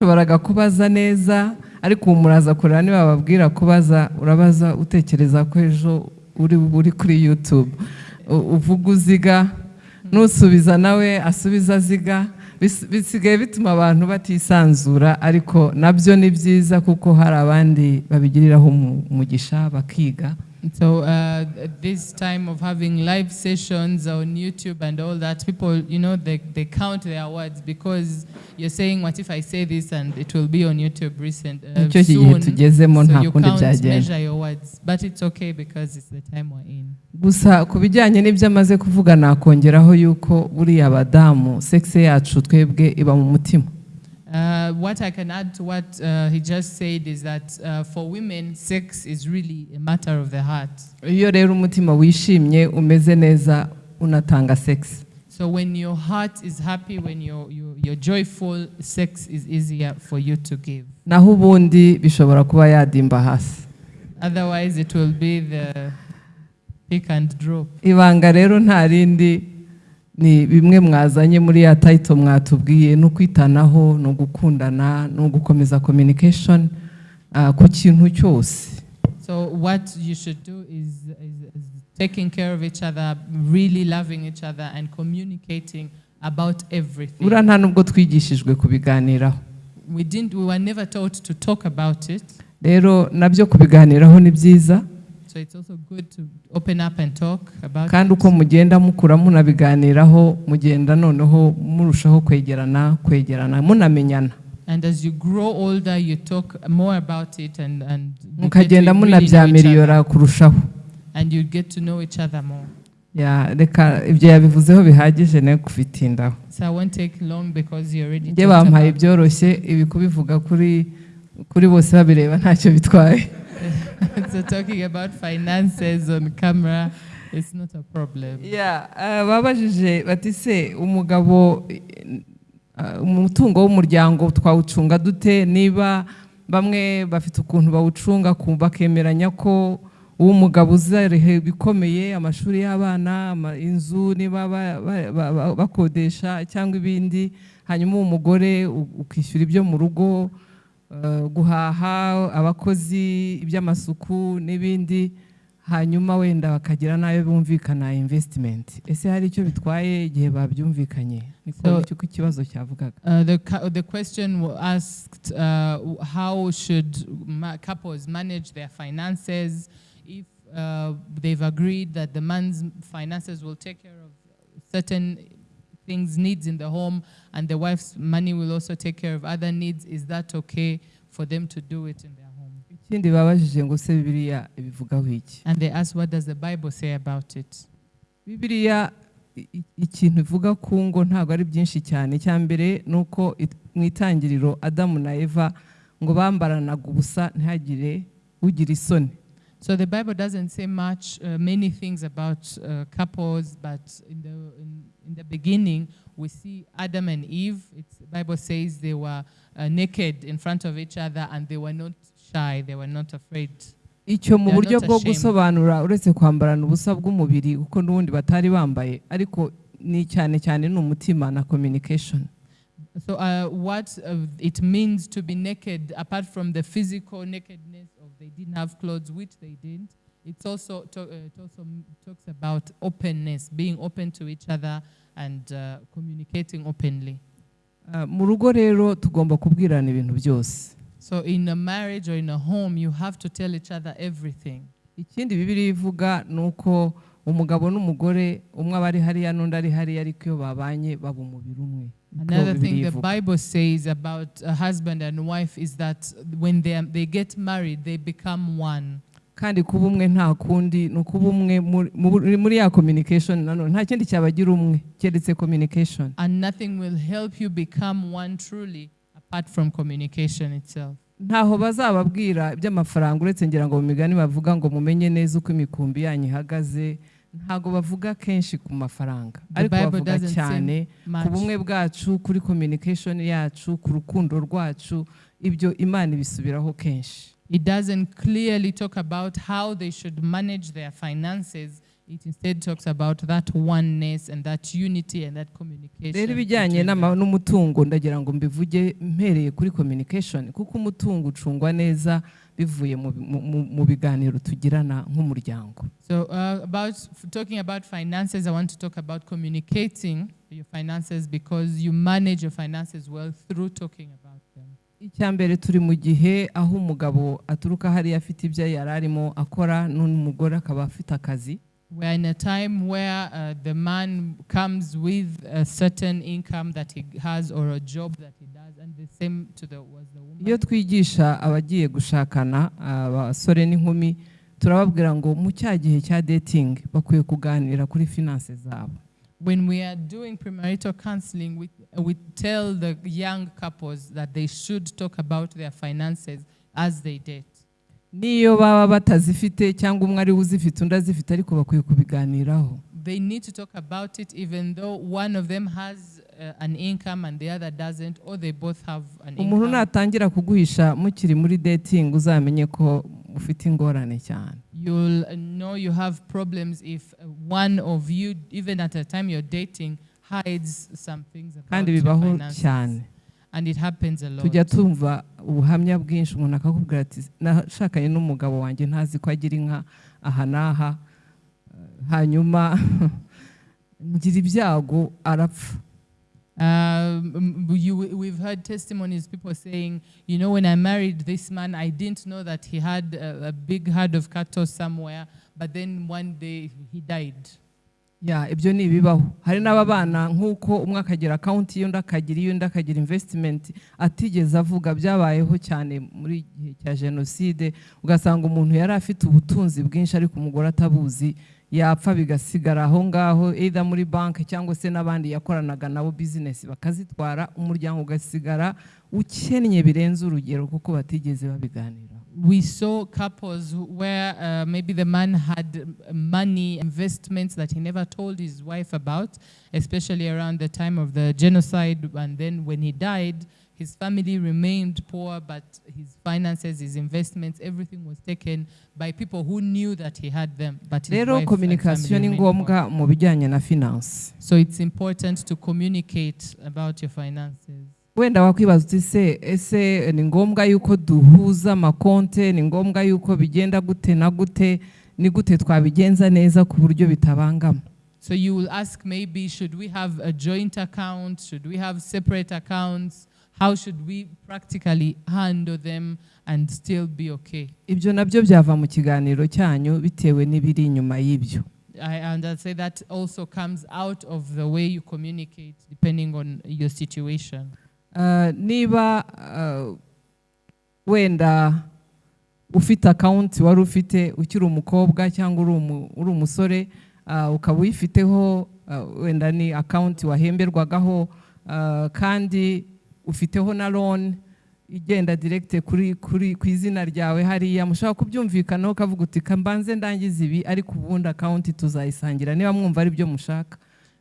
Ushoboraga kubaza neza ariko ubu muraza kureba niba bababwira kubaza urabaza utekereza ko ejo uri uri kuri yutube uvuga uziga nusubiza nawe asubiza aziga. Bisigaye bituma abantu batisanzura ariko na byo ni byiza kuko hari abandi babigiriraho umu- umugisha bakiga. So uh, this time of having live sessions on YouTube and all that, people, you know, they, they count their words because you're saying, "What if I say this and it will be on YouTube recent uh, soon?" So you count, measure your words, but it's okay because it's the time we're in. gusa ku bijyanye n'ibyo amaze kuvuga nakongeraho yuko buriya abadamu sekisi yacu twebwe iba mu mutima Uh, what I can add to what uh, he just said is that uh, for women, sex is really a matter of the heart. iyo rero umutima wishimye umeze neza unatanga sekisi So when your heart is happy, when you're, you're, you're joyful, sex is easier for you to give. naho ubundi bishobora kuba yadimba hasi Otherwise, it will be the pick and drop. ibanga rero nta rindi ni bimwe mwazanye muri ya tayito mwatubwiye ni ukwitanaho ni ugukundana ni ugukomeza communication ah, ku kintu cyose So what you should do is, is, is taking care of each other, really loving each other, and communicating about everything. buriya nta nubwo twigishijwe kubiganiraho We didn't. We were never taught to talk about it. rero na byo kubiganiraho ni byiza So it's also good to open up and talk about kandi uko mugenda mukura munabiganiraho mugenda noneho murushaho kwegerana kwegerana munamenyana. And as you grow older, you talk more about it and and mukagenda munabyamiriyora kurushaho. And you get to know each other more. Ya, reka ibyo yabivuzeho bihagije nawe kubitindaho. So I won't take long because you already njye talked bampaye ibyoroshye ibi kubivuga kuri kuri bose babireba ntacyo bitwaye. so talking about finances on camera it's not a problem. Ya, ah, babajije bati se umugabo ah, umutungo w'umuryango twawucunga dute niba bamwe bafite ukuntu bawucunga bakemeranya ko uw'umugabo uzarehe ibikomeye amashuri y'abana inzu niba ba- ba- ba- ba- bakodesha cyangwa ibindi hanyuma uw'umugore u- ukishyura ibyo mu rugo guhaha abakozi iby'amasuku n'ibindi hanyuma wenda bakagira n'ayo bumvikana investment. Ese hari icyo bitwaye igihe babyumvikanye? Niko ikibazo cyavugaga. Uh, the, the question wa- asked uh, how should couples manage their finances if uh, they've agreed that the man's finances will take care of certain things, needs in the home, and the wife's money will also take care of other needs. Is that okay for them to do it in their home? ikindi babajije ngo se bibiliya ibivugaho iki And they asked, what does the Bible say about it? bibiliya ikintu ivuga ku ngo ntabwo ari byinshi cyane icya mbere ni uko mu itangiriro adamu na eva ngo bambaranaga ubusa ntihagire ugira isoni So the Bible doesn't say much, uh, many things about uh, couples, but in the in, in the beginning we see Adam and Eve. It's, the Bible says they were uh, naked in front of each other and they were not shy. They were not afraid. icyo mu buryo bwo gusobanura uretse kwambarana ubusa bw'umubiri kuko n'ubundi batari bambaye ariko ni cyane cyane ni umutima na communication So uh, what uh, it means to be naked, apart from the physical nakedness of they didn't have clothes, which they didn't. It's also to, uh, it also talks about openness, being open to each other and uh, communicating openly. Mu rugo rero tugomba kubwirana ibintu byose So in a marriage or in a home, you have to tell each other everything. ikindi bibiri ivuga ni uko umugabo n'umugore umwe aba ari hariya n'undi ari hariya ariko iyo babanye baba umubiri umwe Another thing the. Bible says about a husband and wife is that when they, they get married, they become one. Kandi kuba umwe nta kundi ni ukuba umwe muri- ya communication nanone nta kindi cyabagira umwe keretse communication. And nothing will help you become one truly apart from communication itself. ntaho bazababwira iby'amafaranga uretse ngira ngo mu migani bavuga ngo mumenye neza uko imikumbi yanyu ihagaze. Ntabwo bavuga kenshi ku mafaranga The ariko Bible bavuga doesn't say cyane ku bumwe bwacu kuri communication yacu ku rukundo rwacu ibyo imana ibisubiraho kenshi. It doesn't clearly talk about how they should manage their finances. It instead talks about that oneness and that unity and that communication. rero ibijyanye n'umutungo ndagira ngo mbivuge mpereye kuri communication kuko umutungo ucungwa neza bivuye mu, biganiro tugirana nk'umuryango So, uh, about talking about finances, I want to talk about communicating your finances because you manage your finances well through talking about. Icya mbere turi mu gihe aho umugabo aturuka hariya afite ibyo yari arimo akora n'umugore akaba afite akazi We're in a time where uh, the man comes with a certain income that he has or a job that he does, and the same to the was the woman. iyo twigisha abagiye gushakana abasore n'inkumi turababwira ngo mu cya gihe cya dating bakwiye kuganira kuri finance zabo When we are doing premarital counseling, we, we tell the young couples that they should talk about their finances as they date. n'iyo baba batazifite cyangwa umwe ari uzifite undi azifite ariko bakwiye kubiganiraho They need to talk about it even though one of them has uh, an income and the other doesn't, or they both have an umuntu income. natangira kuguhisha mukiri muri dating uzamenye ko mufite ingorane cyane You'll know you have problems if one of you, even at a time you're dating, hides some things about kandi bibaho cyane And it happens a lot. tujya tumva ubuhamya bwinshi umuntu akakubwira ati nashakanye n'umugabo wanjye ntazi ko agira inka aha n'aha Eh, hanyuma ngira ibyago arapfa Um, you, we've heard testimonies, people saying, you know, when I married this man, I didn't know that he had a, a big herd of cattle somewhere, but then one day he died. Ya ibyo ni ibibaho. Hari n'ababana nk'uko umwe akagira akawunti y'undi akagira iy'undi akagira invesitimenti atigeze avuga byabayeho cyane muri gihe cya jenoside ugasanga umuntu yari afite ubutunzi bwinshi ariko umugore atabuzi yapfa bigasigara aho ngaho either muri banki cyangwa se n'abandi yakoranaga nabo bizinesi bakazitwara umuryango ugasigara ukennye birenze urugero kuko batigeze babiganiraho. We saw couples where uh, maybe the man had money, investments that he never told his wife about, especially around the time of the genocide. And then when he died, his family remained poor, but his finances, his investments, everything was taken by people who knew that he had them. But rero wife and kominikasiyo family ni ngombwa mu bijyanye na finansi So it's important to communicate about your finances. Wenda wakwibaza uti se ese ni ngombwa yuko duhuza amakonte ni ngombwa yuko bigenda gute na gute ni gute twabigenza neza ku buryo bitabangama So you will ask maybe, should we have a joint account? Should we have separate accounts? How should we practically handle them and still be okay? ibyo na byo byava mu kiganiro cyanyu bitewe n'ibiri inyuma y'ibyo I, and I'd say that also comes out of the way you communicate depending on your situation. Uh, niba uh, wenda ufite akawunti wari ufite ukiri umukobwa cyangwa uri umu- uri umusore uh, ukaba uyifiteho wenda ni akawunti wahemberwagaho kandi ufiteho na loan igenda direkite kuri kuri ku izina ryawe. Hariya mushobora kubyumvikanaho ukavuga uti "Ka mbanze ndangize ibi ariko ubundi akawunti tuzayisangira. Niba mwumva ari byo mushaka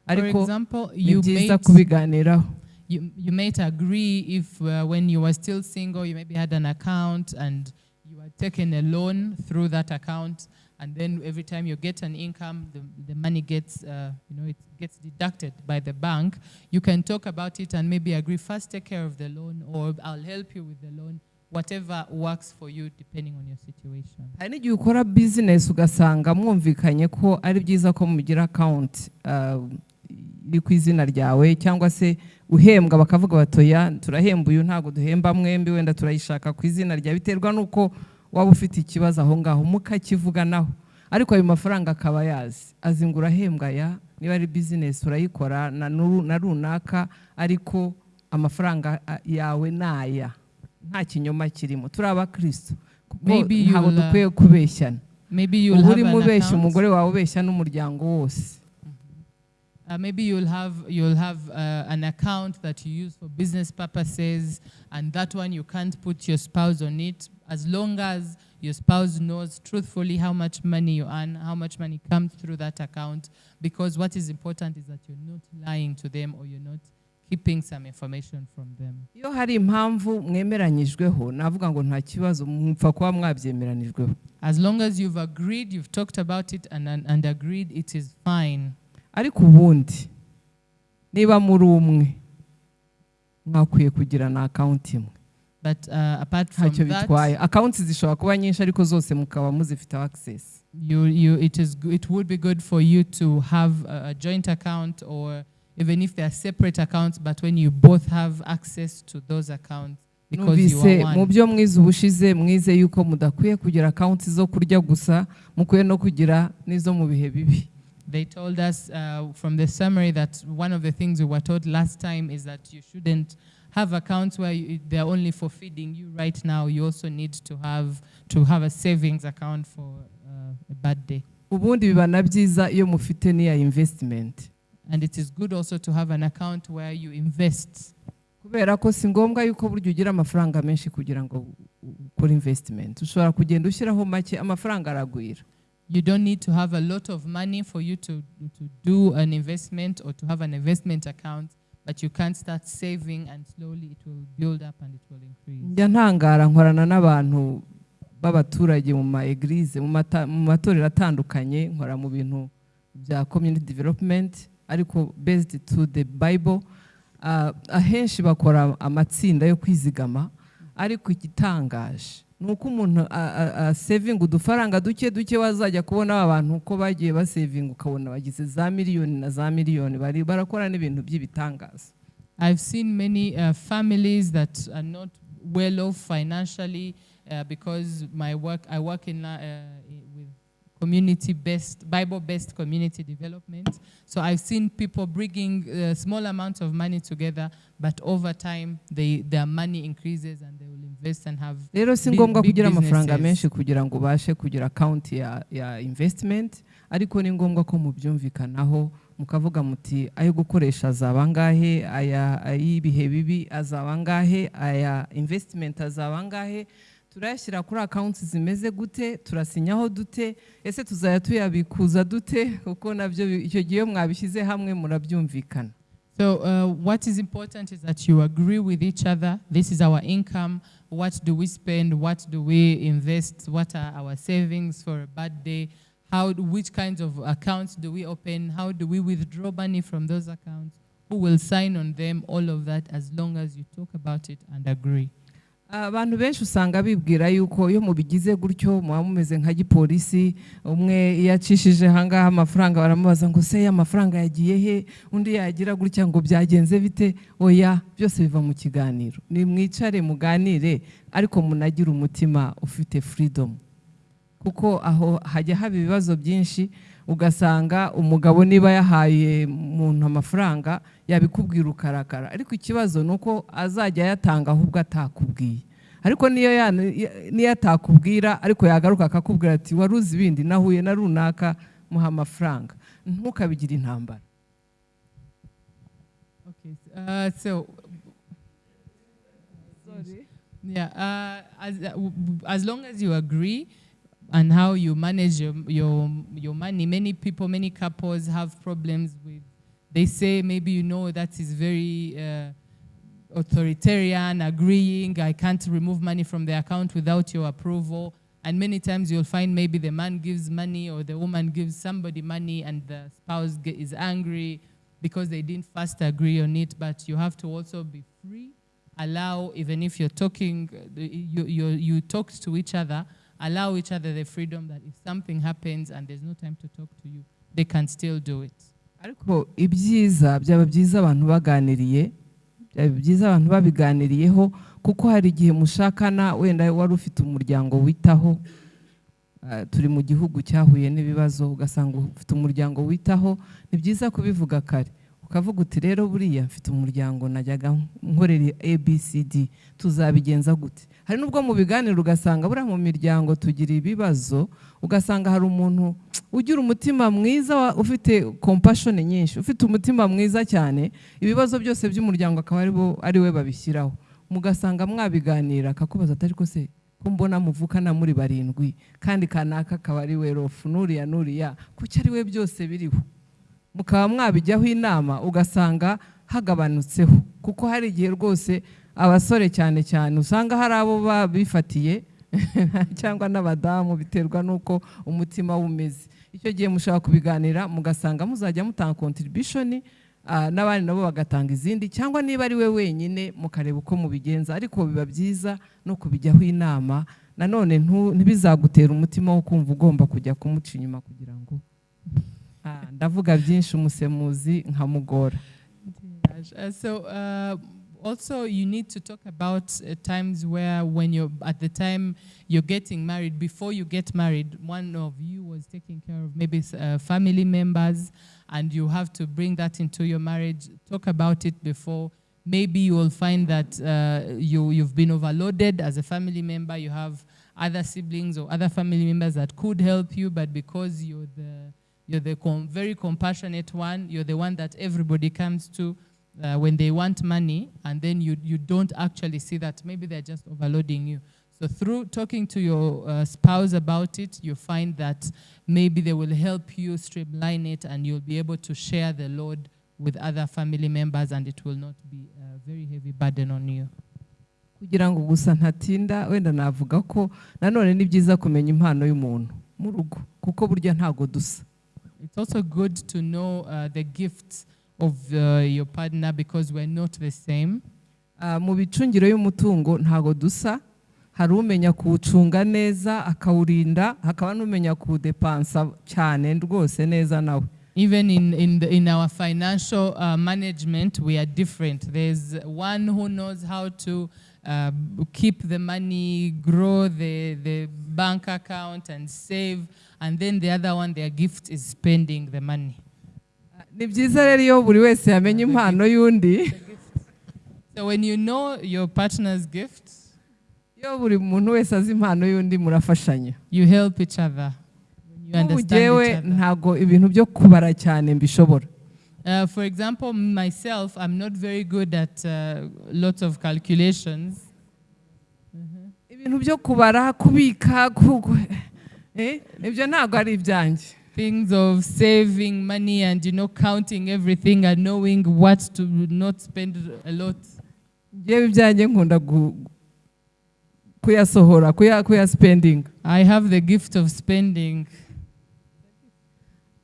ariko ni byiza kubiganiraho. You, you might agree if uh, when you were still single, you maybe had an account and you had taken a loan through that account, and then every time you get an income, the, the money gets, uh, you know, it gets deducted by the bank. You can talk about it and maybe agree first take care of the loan, or I'll help you with the loan, whatever works for you depending on your situation. hari n'igihe ukora bizinesi ugasanga mwumvikanye ko ari byiza ko mugira akawunti iri ku izina ryawe cyangwa se uhembwa bakavuga batoya turahemba uyu ntabwo duhemba mwembi wenda turayishaka ku izina ryawe biterwa n'uko waba ufite ikibazo aho ngaho mukakivuganaho ariko ayo mafaranga akaba yazi. Azi ngo urahembwa aya niba ari bizinesi urayikora na runaka ariko amafaranga yawe ni aya nta kinyoma kirimo. Turi abakristo. Ntabwo dukwiye kubeshyana uba urimo ubeshya umugore wawe ubeshya n'umuryango wose. Uh, maybe you'll have you'll have uh, an account that you use for business purposes, and that one you can't put your spouse on it as long as your spouse knows truthfully how much money you earn, how much money comes through that account. Because what is important is that you're not lying to them or you're not keeping some information from them. iyo hari impamvu mwemeranyijweho navuga ngo nta kibazo kuba mwabyemeranijweho As long as you've agreed, you've talked about it and, and, and agreed, it is fine. Ariko ubundi niba muri umwe mwakwiye kugira na akawunti imwe uh, ntacyo bitwaye. Akawunti zishobora kuba nyinshi ariko zose mukaba muzifiteho you, it, is, go- it would be good for you to have a, joint account or even if they are separate accounts, but when you both have access to those accounts because you numvise are mu one. byo mwize ubushize mwize yuko mudakwiye kugira akawunti zo kurya gusa mukwiye no kugira n'izo mu bihe bibi. They told us uh, from the summary that one of the things we were taught last time is that you shouldn't have accounts where you, they're only for feeding you right now. You also need to have to have a savings account for uh, a bad day. ubundi biba na byiza iyo mufite n'iya invesitimenti And it is good also to have an account where you invest. kubera ko si ngombwa yuko burya ugira amafaranga menshi kugira ngo ukore invesitimenti ushobora kugenda ushyiraho make amafaranga aragwira You don't need to have a lot of money for you to, to do an investment or to have an investment account, but you can start saving and slowly it will build up and it will increase. njya ntangara nkorana n'abantu b'abaturage mu ma eglise mu matorero atandukanye nkora mu bintu bya community development ariko based to the bible Ah, ahenshi bakora amatsinda yo kwizigama ariko igitangaje umuntu udufaranga duke duke wazajya kubona aba bantu uko bagiye ukabona bagize za miliyoni na za miliyoni. Bari barakora n'ibintu by'ibitangaza. I've seen many uh, families that are not well off financially uh, because my work, I work in, uh, i- with community-based, Bible-based community development. So I've seen people bringing uh, small amounts of money together, but over time, they, their money increases and they will invest and have rero si ngombwa kugira amafaranga menshi kugira ngo ubashe kugira akawunti ya, ya investment ariko ni ngombwa ko mubyumvikanaho mukavuga muti ayo gukoresha azaba angahe aya ay'ibihe bibi azaba angahe aya investment azaba angahe kuri zimeze gute turasinyaho dute ese tuyabikuza dute kuko nabyo icyo mwabishyize hamwe murabyumvikana So uh, what is important is that you agree with each other. This is our income. What do we spend? What do we invest? What are our savings for a bad day? How, which kinds of accounts do we open? How do we withdraw money from those accounts? Who will sign on them? All of that, as long as you talk about it and agree. Abantu benshi usanga bibwira yuko iyo mubigize gutyo muba mumeze nka gipolisi umwe iyo acishije ahangaha amafaranga baramubaza ngo se amafaranga yagiye he? Undi yagira gutya ngo byagenze bite? Oya byose biva mu kiganiro. Ni mwicare muganire ariko munagire umutima ufite freedom. Kuko aho hajya haba ibibazo byinshi ugasanga umugabo niba yahaye umuntu amafaranga yabikubwira ukarakara. Ariko ikibazo ni uko azajya ayatanga ahubwo atakubwiye. Ariko niyo niyo atakubwira ariko yagaruka akakubwira ati wari uzi ibindi nahuye na runaka muha amafaranga. Ntukabigire intambara. As long as you agree on how you manage your your your money, many people, many couples have problems with. They say maybe you know that is very. Uh, authoritarian, agreeing, I can't remove money from the account without your approval. And many times you'll find maybe the man gives money or the woman gives somebody money and the spouse is angry because they didn't first agree on it. But you have to also be free. Allow, even if you're talking, uh, you, you, you talk to each other, allow each other the freedom that if something happens and there's no time to talk to you, they can still do it. ariko ibyiza byaba abantu baganiriye byiza abantu babiganiriyeho kuko hari igihe mushakana wenda wari ufite umuryango witaho ah, turi mu gihugu cyahuye n'ibibazo ugasanga ufite umuryango witaho ni byiza kubivuga kare. Ukavuga uti rero buriya mfite umuryango najyaga nkorera abcd tuzabigenza gute? Hari n'ubwo mu biganiro ugasanga buriya mu miryango tugira ibibazo ugasanga hari umuntu ugira umutima mwiza ufite compassion nyinshi ufite umutima mwiza cyane ibibazo byose by'umuryango akaba ari we babishyiraho. Mugasanga mwabiganira akakubaza ati ariko se ko mbona muvukana muri barindwi kandi kanaka akaba ari we rofu nuriya nuriya kuki ari we byose biriho? Mukaba mwabijyaho inama ugasanga hagabanutseho kuko hari igihe rwose abasore cyane cyane usanga hari abo babifatiye cyangwa n'abadamu biterwa n'uko umutima umeze. Icyo gihe mushobora kubiganira mugasanga muzajya mutanga contribution ah, n'abandi nabo bagatanga izindi cyangwa niba ari we wenyine mukareba uko mubigenza ariko biba byiza no kubijyaho inama nanone ntibizagutera umutima wo kumva ugomba kujya kumuca inyuma kugira ngo Ah, ndavuga byinshi umusemuzi nkamugora. Uh, also you need to talk about uh, times where when you're at the time you're getting married before you get married one of you was taking care of maybe uh, family members and you have to bring that into your marriage talk about it before maybe you will find that uh, you, you've been overloaded as a family member you have other siblings or other family members that could help you but because you're the you're the com- very compassionate one. You're the one that everybody comes to uh, when they want money, and then you, you don't actually see that maybe they're just overloading you. So, through talking to your uh, spouse about it, you find that maybe they will help you streamline it and you'll be able to share the load with other family members, and it will not be a very heavy burden on you. kugira ngo gusa ntatinda wenda navuga ko nanone ni byiza kumenya impano y'umuntu mu rugo kuko burya ntago dusa It's also good to know uh, the gifts of uh, your partner because we're not the same. Ah, mu bicungiro y'umutungo ntago dusa hari umenya kuwucunga neza akawurinda hakaba n'umenya kuwudepansa cyane rwose neza nawe Even in, in, the, in our financial uh, management, we are different. There's one who knows how to uh, keep the money, grow the, the bank account, and save. And then the other one, their gift is spending the money. Ni byiza rero iyo buri wese yamenya impano y'undi. So when you know your partner's gift, iyo buri muntu wese azi impano y'undi murafashanya. you help each other. When you nk'ubu other. ntago ibintu byo kubara cyane mbishobora. Uh, for example, myself, I'm not very good at uh, lots of calculations. ibintu byo kubara kubika ku- ku- eh, ibyo ntabwo ari ibyanjye. Things of saving money and you know counting everything and knowing what to not spend a lot. njyewe ibyanjye nkunda kuyasohora kuya kuyasipendinga I have the gift of spending.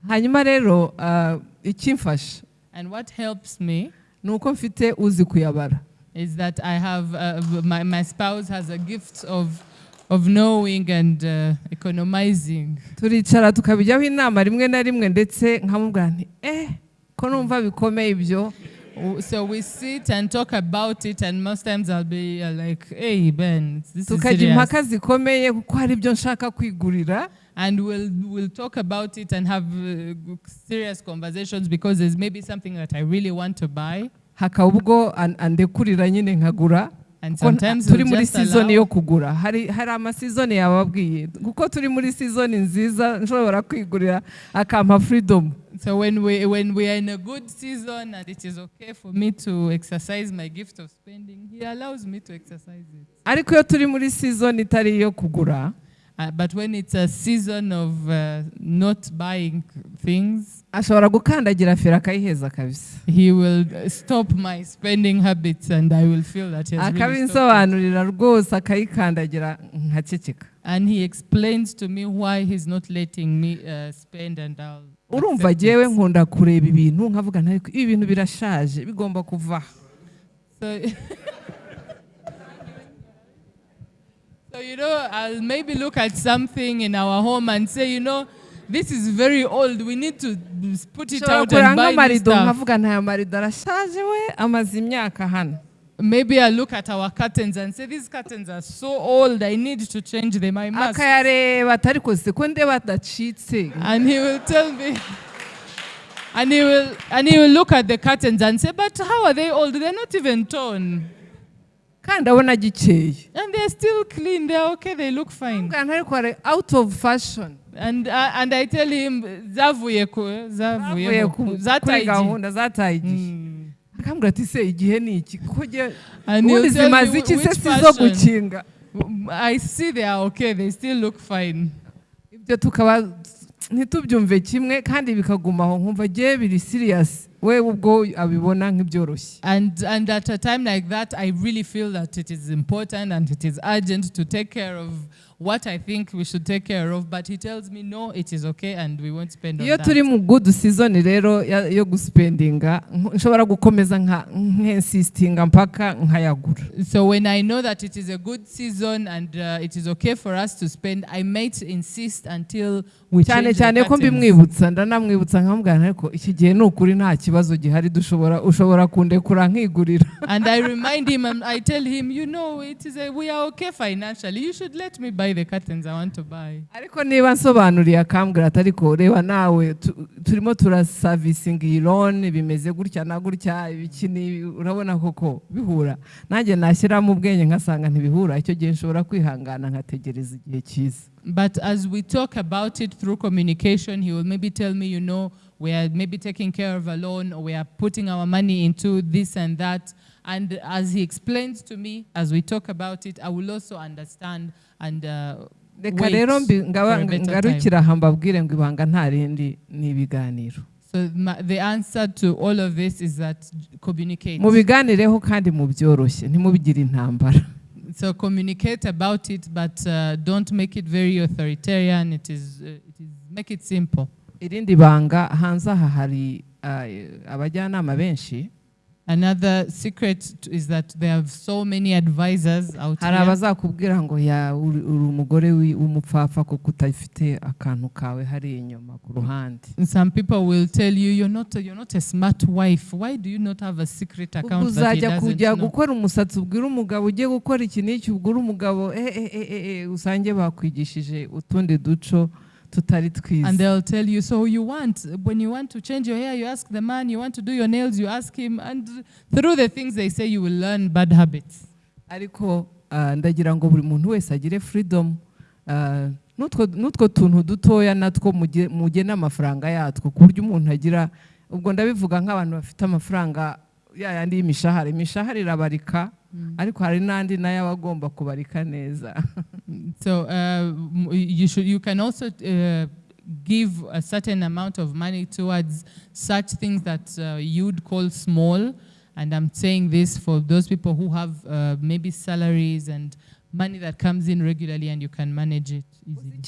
hanyuma rero ah, ikimfasha And what helps me ni uko mfite uzi kuyabara is that I have uh, my, my spouse has a gift of of knowing and uh, economizing. turicara tukabijyaho inama rimwe na rimwe ndetse nkamubwira nti eh ko numva bikomeye ibyo. So we sit and talk about it, and most times I'll be uh, like, "Hey Ben, this is serious," impaka zikomeye kuko hari ibyo nshaka kwigurira. And we'll we'll talk about it and have uh, serious conversations because there's maybe something that I really want to buy, hakaba ubwo an- andekurira nyine nkagura. Turi muri sizoni yo kugura. Hari amasizoni yababwiye. Kuko turi muri sizoni nziza nshobora kwigurira akampa freedom. So when we when we are in a good season and it is okay for me to exercise my gift of spending, he allows me to exercise it. ariko iyo turi muri sizoni itari iyo kugura Uh, but when it's a season of uh, not buying things, ashobora gukandagira feri akayiheza kabisa. He will stop my spending habits and I will feel that he has akabinsobanurira rwose akayikandagira nkaceceka. And he explains to me why he's not letting me uh, spend and I'll urumva it. nkunda kureba ibintu nkavuga nti ariko ibi bintu birashaje bigomba kuvaho So, so you know, I'll maybe look at something in our home and say, you know, this is very old. We need to put it out and buy nk'amarido stuff. nkavuga nti aya marido arashaje we amaze imyaka hano Maybe I look at our curtains and say, these curtains are so old. I need to change them. I must. akayareba atari kose ko ndeba adacitse And he will tell me. And he will and he will look at the curtains and say, but how are they old? They're not even torn. Kandi abona agikeye And they're still clean. They're okay. They look fine. Ariko ari out of fashion And uh, and I tell him zavuye ku zavuye ku- zataye igihe." gahunda zataye igihe Mm. akambwira ati se igihe ni iki kuko ubundi zimaze iki se si zo gukinga I see they are okay. They still look fine. ibyo tukaba ntitubyumve kimwe kandi bikagumaho nkumva jye biri siriyasi And and at a time like that, I really feel that it is important and it is urgent to take care of what I think we should take care of. But he tells me, no, it is okay, and we won't spend on iyo turi mu good season rero yo gusipendinga nk- nshobora gukomeza nka nkensisitinga mpaka nkayagura So when I know that it is a good season and uh, it is okay for us to spend, I might insist until we cyane cyane ko mbimwibutsa ndanamwibutsa nkamubwira ariko iki gihe ni ukuri nta kibazo gihari dushobora ushobora kundekura nkigurira And I remind him and I tell him, you know, it is a, we are okay financially. You should let me buy the curtains I want to buy. ariko niba nsobanuriye akambwira ati ariko reba nawe turimo turasavisinga iyi loni bimeze gutya na gutya ibiki urabona koko bihura nanjye nashyiramo ubwenge nkasanga ntibihura icyo gihe nshobora kwihangana nkategereza igihe cyiza But as we talk about it through communication, he will maybe tell me, you know, we are maybe taking care of a loan or we are putting our money into this and that. And as he explains to me, as we talk about it, I will also understand and uh, reka rero ngarukira aha mbabwire ngo ibanga nta rindi ni ibiganiro So the answer to all of this is that communicate. mubiganireho kandi mubyoroshye ntimubigire intambara So communicate about it, but uh, don't make it very authoritarian. It is, uh, it is make it simple. irindi banga hanze aha hari ah, abajyanama benshi Another secret is that there are so many advisors out hari here. abazakubwira ngo ya uri umugore w'umupfapfa kuko utafite akantu kawe hari inyuma ku ruhande Some people will tell you you're not you're not a smart wife. Why do you not have a secret account that he doesn't kujya gukora umusatsi ubwira umugabo ugiye gukora iki n'iki ubwira umugabo eh, eh, eh, eh, eh, usange bakwigishije utundi duco tutari And twiza they'll tell you, so you want, when you want to change your hair, you ask the man, you want to do your nails, you ask him. And through the things they say, you will learn bad habits. ariko ah, ndagira ngo buri muntu wese agire freedom ah, n'utwo tuntu dutoya natwo muge- mugena amafaranga yatwo ku buryo umuntu agira ubwo ndabivuga nk'abantu bafite amafaranga ya yandi y'imishahara imishahara irabarika ariko hari n'andi nayo aba agomba kubarika neza So uh, you should you can also uh, give a certain amount of money towards such things that uh, you'd call small. And I'm saying this for those people who have uh, maybe salaries and money that comes in regularly, and you can manage it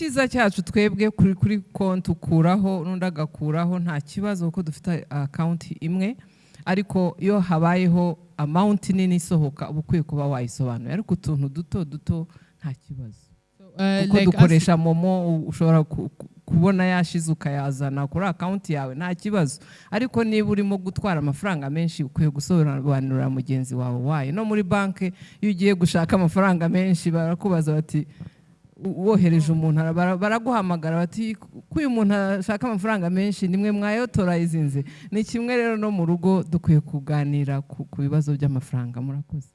easily. cyacu twebwe kuri kuri konti ukuraho n'undi agakuraho nta kibazo kuko dufite akawunti imwe ariko iyo habayeho amawunti nini isohoka uba ukwiye kuba wayisobanuye ariko utuntu duto duto nta kibazo. Uh, kuko dukoresha momo ushobora ku- ku- kubona yashize ukayazana kuri akawunti yawe nta kibazo. Ariko niba urimo gutwara amafaranga menshi ukwiye gusobanurira mugenzi wawe wayo no muri banki iyo ugiye gushaka amafaranga menshi barakubaza bati wohereje umuntu ara- bara- baraguhamagara bati ko uyu muntu ashaka amafaranga menshi nimwe mwayotorayizinze? Ni kimwe rero no mu rugo dukwiye kuganira ku ku bibazo by'amafaranga murakoze.